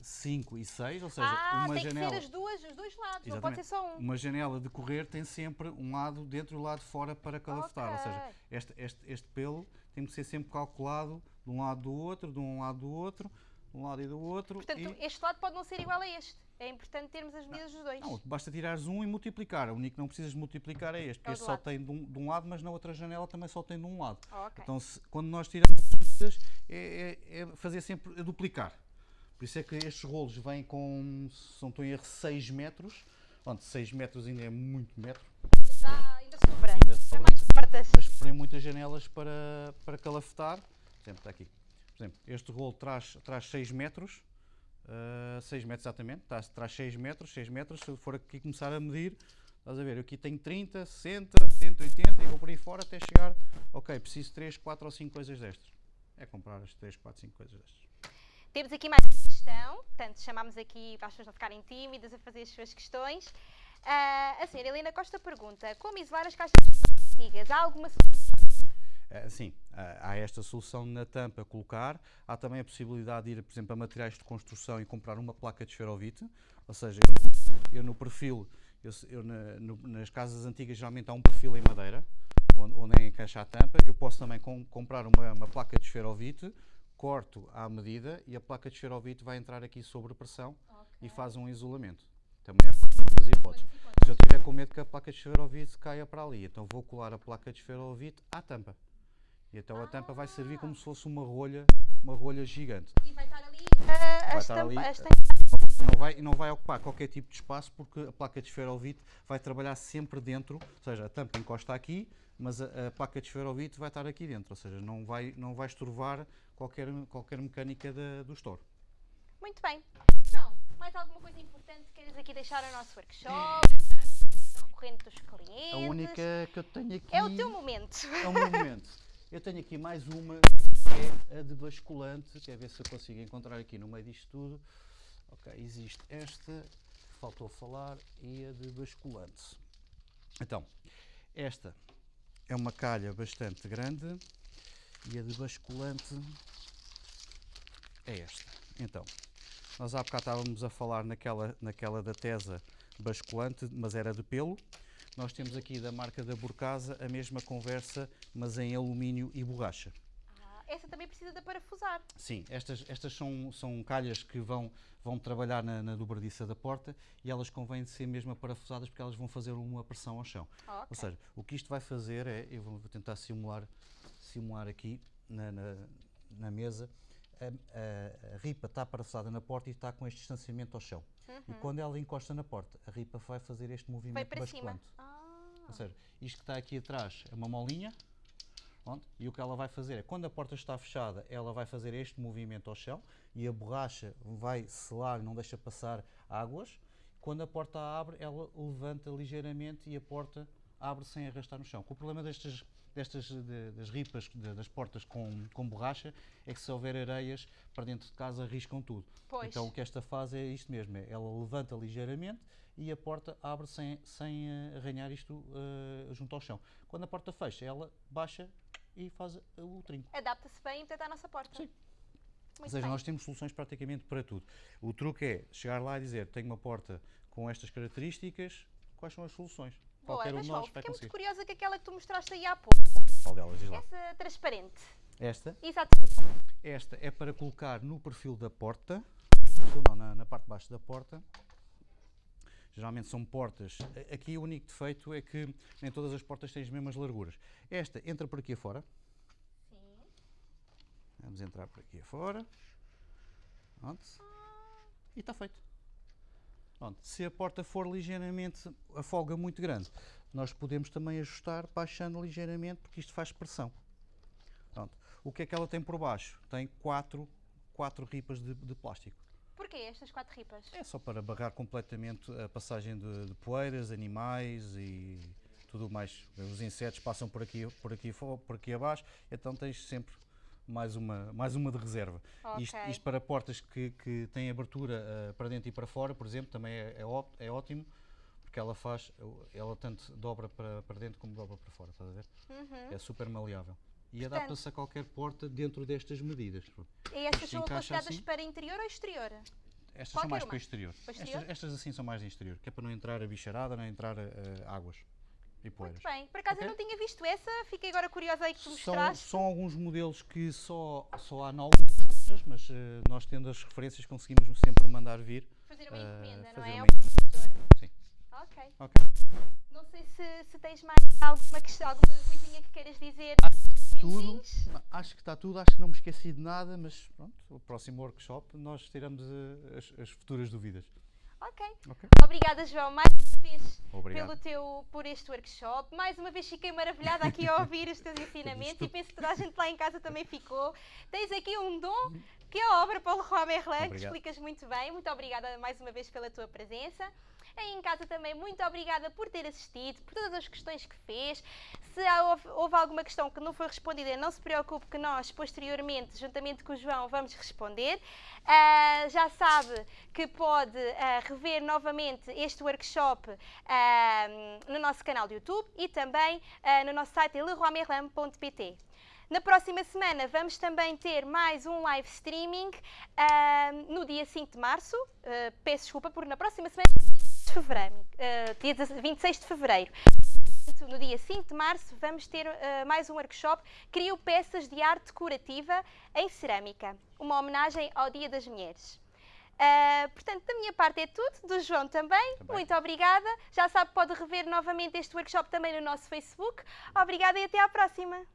Speaker 2: cinco e seis, ou seja,
Speaker 1: ah,
Speaker 2: uma
Speaker 1: tem
Speaker 2: janela.
Speaker 1: que ser as duas, os dois lados, não pode
Speaker 2: Exatamente.
Speaker 1: ser só um.
Speaker 2: Uma janela de correr tem sempre um lado dentro e um lado fora para calafetar. Ou seja, este, este, este pelo tem que ser sempre calculado de um lado do outro, de um lado do outro, de um lado e do outro.
Speaker 1: Portanto,
Speaker 2: e,
Speaker 1: este lado pode não ser igual a este. É importante termos as medidas dos dois.
Speaker 2: não, basta tirares um e multiplicar. O único que não precisas multiplicar é este,
Speaker 1: É
Speaker 2: porque
Speaker 1: o
Speaker 2: este só
Speaker 1: lado.
Speaker 2: tem de um, de um lado, mas na outra janela também só tem de um lado.
Speaker 1: Ok.
Speaker 2: Então, se- quando nós tiramos as medidas, é, é- é fazer sempre a duplicar. Por isso é que estes rolos vêm com, se não estou em erro, 6 metros. Pronto, 6 metros ainda é muito metro.
Speaker 1: Já, ainda sobra.
Speaker 2: Ainda sobra.
Speaker 1: mais portas.
Speaker 2: mas porém muitas janelas para, para calafetar. Por exemplo, está aqui. Por exemplo, este rolo traz, traz 6 metros, ah, 6 metros exatamente, traz, traz 6 metros, 6 metros, se eu for aqui começar a medir, estás a ver, eu aqui tenho 30, 60, 180 e vou por aí fora até chegar, ok, preciso 3, 4 ou 5 coisas destas. É comprar as 3, 4, 5 coisas destas.
Speaker 1: Temos aqui mais uma questão, portanto, chamámos aqui para as pessoas não ficarem tímidas a fazer as suas questões. Ah, a senhora Helena Costa pergunta: como isolar as caixas antigas? Há alguma solução?
Speaker 2: Sim, ah, há esta solução na tampa a colocar. Há também a possibilidade de ir, por exemplo, a materiais de construção e comprar uma placa de esferovite. Ou seja, eu no, eu no perfil, eu, eu na- no- nas casas antigas geralmente há um perfil em madeira, onde, onde é encaixa a tampa. Eu posso também com- comprar uma, uma placa de esferovite, corto à medida e a placa de esferovite vai entrar aqui sobre pressão e faz um isolamento. Também é uma das hipóteses. Se eu tiver com medo que a placa de esferovite caia para ali, então vou colar a placa de esferovite à tampa. E então a tampa vai servir como se fosse uma rolha, uma rolha gigante.
Speaker 1: E vai estar ali ah, a
Speaker 2: Vai estar ali, eh, Não vai, não vai ocupar qualquer tipo de espaço porque a placa de esferovite vai trabalhar sempre dentro, ou seja, a tampa encosta aqui, mas a, a placa de esferovite vai estar aqui dentro, ou seja, não vai, não vai estorvar qualquer, qualquer mecânica da- do store.
Speaker 1: Muito bem. João, mais alguma coisa importante que queres aqui deixar ao nosso workshop? Recorrente dos clientes?
Speaker 2: A única que eu tenho aqui
Speaker 1: É o teu momento.
Speaker 2: é o meu momento. Eu tenho aqui mais uma, que é a de basculante. Quer ver se eu consigo encontrar aqui no meio disto tudo. Ok, existe esta, faltou falar, e a de basculante. Então, esta é uma calha bastante grande e a de basculante é esta. Então, nós há bocado estávamos a falar naquela, naquela da tesa basculante, mas era de pelo. Nós temos aqui da marca da Burcasa a mesma conversa, mas em alumínio e borracha.
Speaker 1: Ah, essa também precisa de parafusar.
Speaker 2: Sim, estas, estas são, são calhas que vão, vão trabalhar na, na dobradiça da porta e elas convêm de ser mesmo parafusadas porque elas vão fazer uma pressão ao chão.
Speaker 1: Ah, ok.
Speaker 2: Ou seja, o que isto vai fazer é, eu vou vou tentar simular, simular aqui na, na, na mesa, a, a- ripa está parafusada na porta e está com este distanciamento ao chão. E quando ela encosta na porta, a ripa vai fazer este
Speaker 1: Vai
Speaker 2: movimento basculante.
Speaker 1: Ah,
Speaker 2: Ou seja, isto que está aqui atrás é uma molinha, pronto, e o que ela vai fazer é, quando a porta está fechada, ela vai fazer este movimento ao chão e a borracha vai selar, não deixa passar águas. Quando a porta abre, ela levanta ligeiramente e a porta abre sem arrastar no chão. O problema destas, destas de- das ripas de- das portas com, com borracha é que se houver areias para dentro de casa arriscam tudo.
Speaker 1: Pois.
Speaker 2: Então o que esta faz é isto mesmo, é, ela levanta ligeiramente e a porta abre sem, sem eh, arranhar isto eh, junto ao chão. Quando a porta fecha, ela baixa e faz eh, o trinco.
Speaker 1: adapta-se bem, portanto, à nossa porta.
Speaker 2: Sim.
Speaker 1: Muito
Speaker 2: Ou seja,
Speaker 1: bem.
Speaker 2: nós temos soluções praticamente para tudo. O truque é chegar lá e dizer: tenho uma porta com estas características, quais são as soluções?
Speaker 1: Boa,
Speaker 2: Qualquer um
Speaker 1: mas
Speaker 2: de nós vai
Speaker 1: fiquei muito
Speaker 2: conseguir.
Speaker 1: curiosa com aquela que tu mostraste aí há pouco.
Speaker 2: Qual delas? Diz lá.
Speaker 1: Essa transparente.
Speaker 2: Esta,
Speaker 1: Exatamente.
Speaker 2: esta é para colocar no perfil da porta, não, na, na parte de baixo da porta. Geralmente são portas. Aqui o único defeito é que nem todas as portas têm as mesmas larguras. Esta entra por aqui afora.
Speaker 1: Sim.
Speaker 2: Vamos entrar por aqui afora. Pronto. E está feito. Pronto. Se a porta for ligeiramente a folga muito grande, nós podemos também ajustar baixando ligeiramente porque isto faz pressão. Pronto. O que é que ela tem por baixo? Tem quatro, quatro ripas de, de plástico.
Speaker 1: Porquê estas quatro ripas?
Speaker 2: É só para barrar completamente a passagem de, de poeiras, animais e tudo mais. Os insetos passam por aqui, por aqui, por aqui abaixo, então tens sempre mais uma, mais uma de reserva. Isto,
Speaker 1: Ok.
Speaker 2: isto para portas que, que têm abertura eh, para dentro e para fora, por exemplo, também é, é, ó- é ótimo, porque ela faz, ela tanto dobra para, para dentro como dobra para fora, estás a ver?
Speaker 1: Uhum.
Speaker 2: É super maleável. E adapta-se a qualquer porta dentro destas medidas.
Speaker 1: E
Speaker 2: Isto
Speaker 1: são aconselhadas
Speaker 2: assim?
Speaker 1: para interior ou exterior?
Speaker 2: Estas
Speaker 1: Qualquer
Speaker 2: são mais
Speaker 1: uma.
Speaker 2: para o exterior.
Speaker 1: Para exterior?
Speaker 2: Estas, estas assim são mais de exterior, que é para não entrar a bicharada, não entrar águas e poeiras.
Speaker 1: Muito bem. Por acaso
Speaker 2: Ok.
Speaker 1: eu não tinha visto essa, fiquei agora curiosa aí que tu
Speaker 2: São,
Speaker 1: mostraste.
Speaker 2: são alguns modelos que só, só há algumas, mas eh, nós tendo as referências conseguimos sempre mandar vir.
Speaker 1: Fazer uma
Speaker 2: eh,
Speaker 1: encomenda, não é? Ao
Speaker 2: encomenda.
Speaker 1: fornecedor.
Speaker 2: Sim.
Speaker 1: Ok.
Speaker 2: Ok.
Speaker 1: Não sei se, se tens mais alguma, questão, alguma coisinha que queiras dizer.
Speaker 2: Tudo.
Speaker 1: Minutinhos?
Speaker 2: Não, Acho que está tudo, acho que não me esqueci de nada, mas pronto, o próximo workshop nós tiramos eh, as, as futuras dúvidas.
Speaker 1: Ok. Obrigada, João, mais uma vez
Speaker 2: Obrigado.
Speaker 1: pelo teu, por este workshop. Mais uma vez fiquei maravilhada aqui a ouvir os teus ensinamentos e penso que toda a gente lá em casa também ficou. Tens aqui um dom que é a obra Paulo Merlin, que explicas muito bem. Muito obrigada mais uma vez pela tua presença. Aí em casa também, muito obrigada por ter assistido, por todas as questões que fez. Se houve, houve alguma questão que não foi respondida, não se preocupe que nós, posteriormente, juntamente com o João, vamos responder. Ah, já sabe que pode ah, rever novamente este workshop ah, no nosso canal do YouTube e também no nosso site leroymerlin.pt. Na próxima semana vamos também ter mais um live streaming no dia 5 de março. Peço desculpa, porque na próxima semana dia 26 de fevereiro. ah, dia 26 de fevereiro. No dia 5 de março vamos ter ah, mais um workshop Crio peças de arte decorativa em cerâmica, uma homenagem ao Dia das Mulheres. Ah, portanto, da minha parte é tudo, do João também.
Speaker 2: Também.
Speaker 1: Muito obrigada. Já sabe, pode rever novamente este workshop também no nosso Facebook. Obrigada e até à próxima.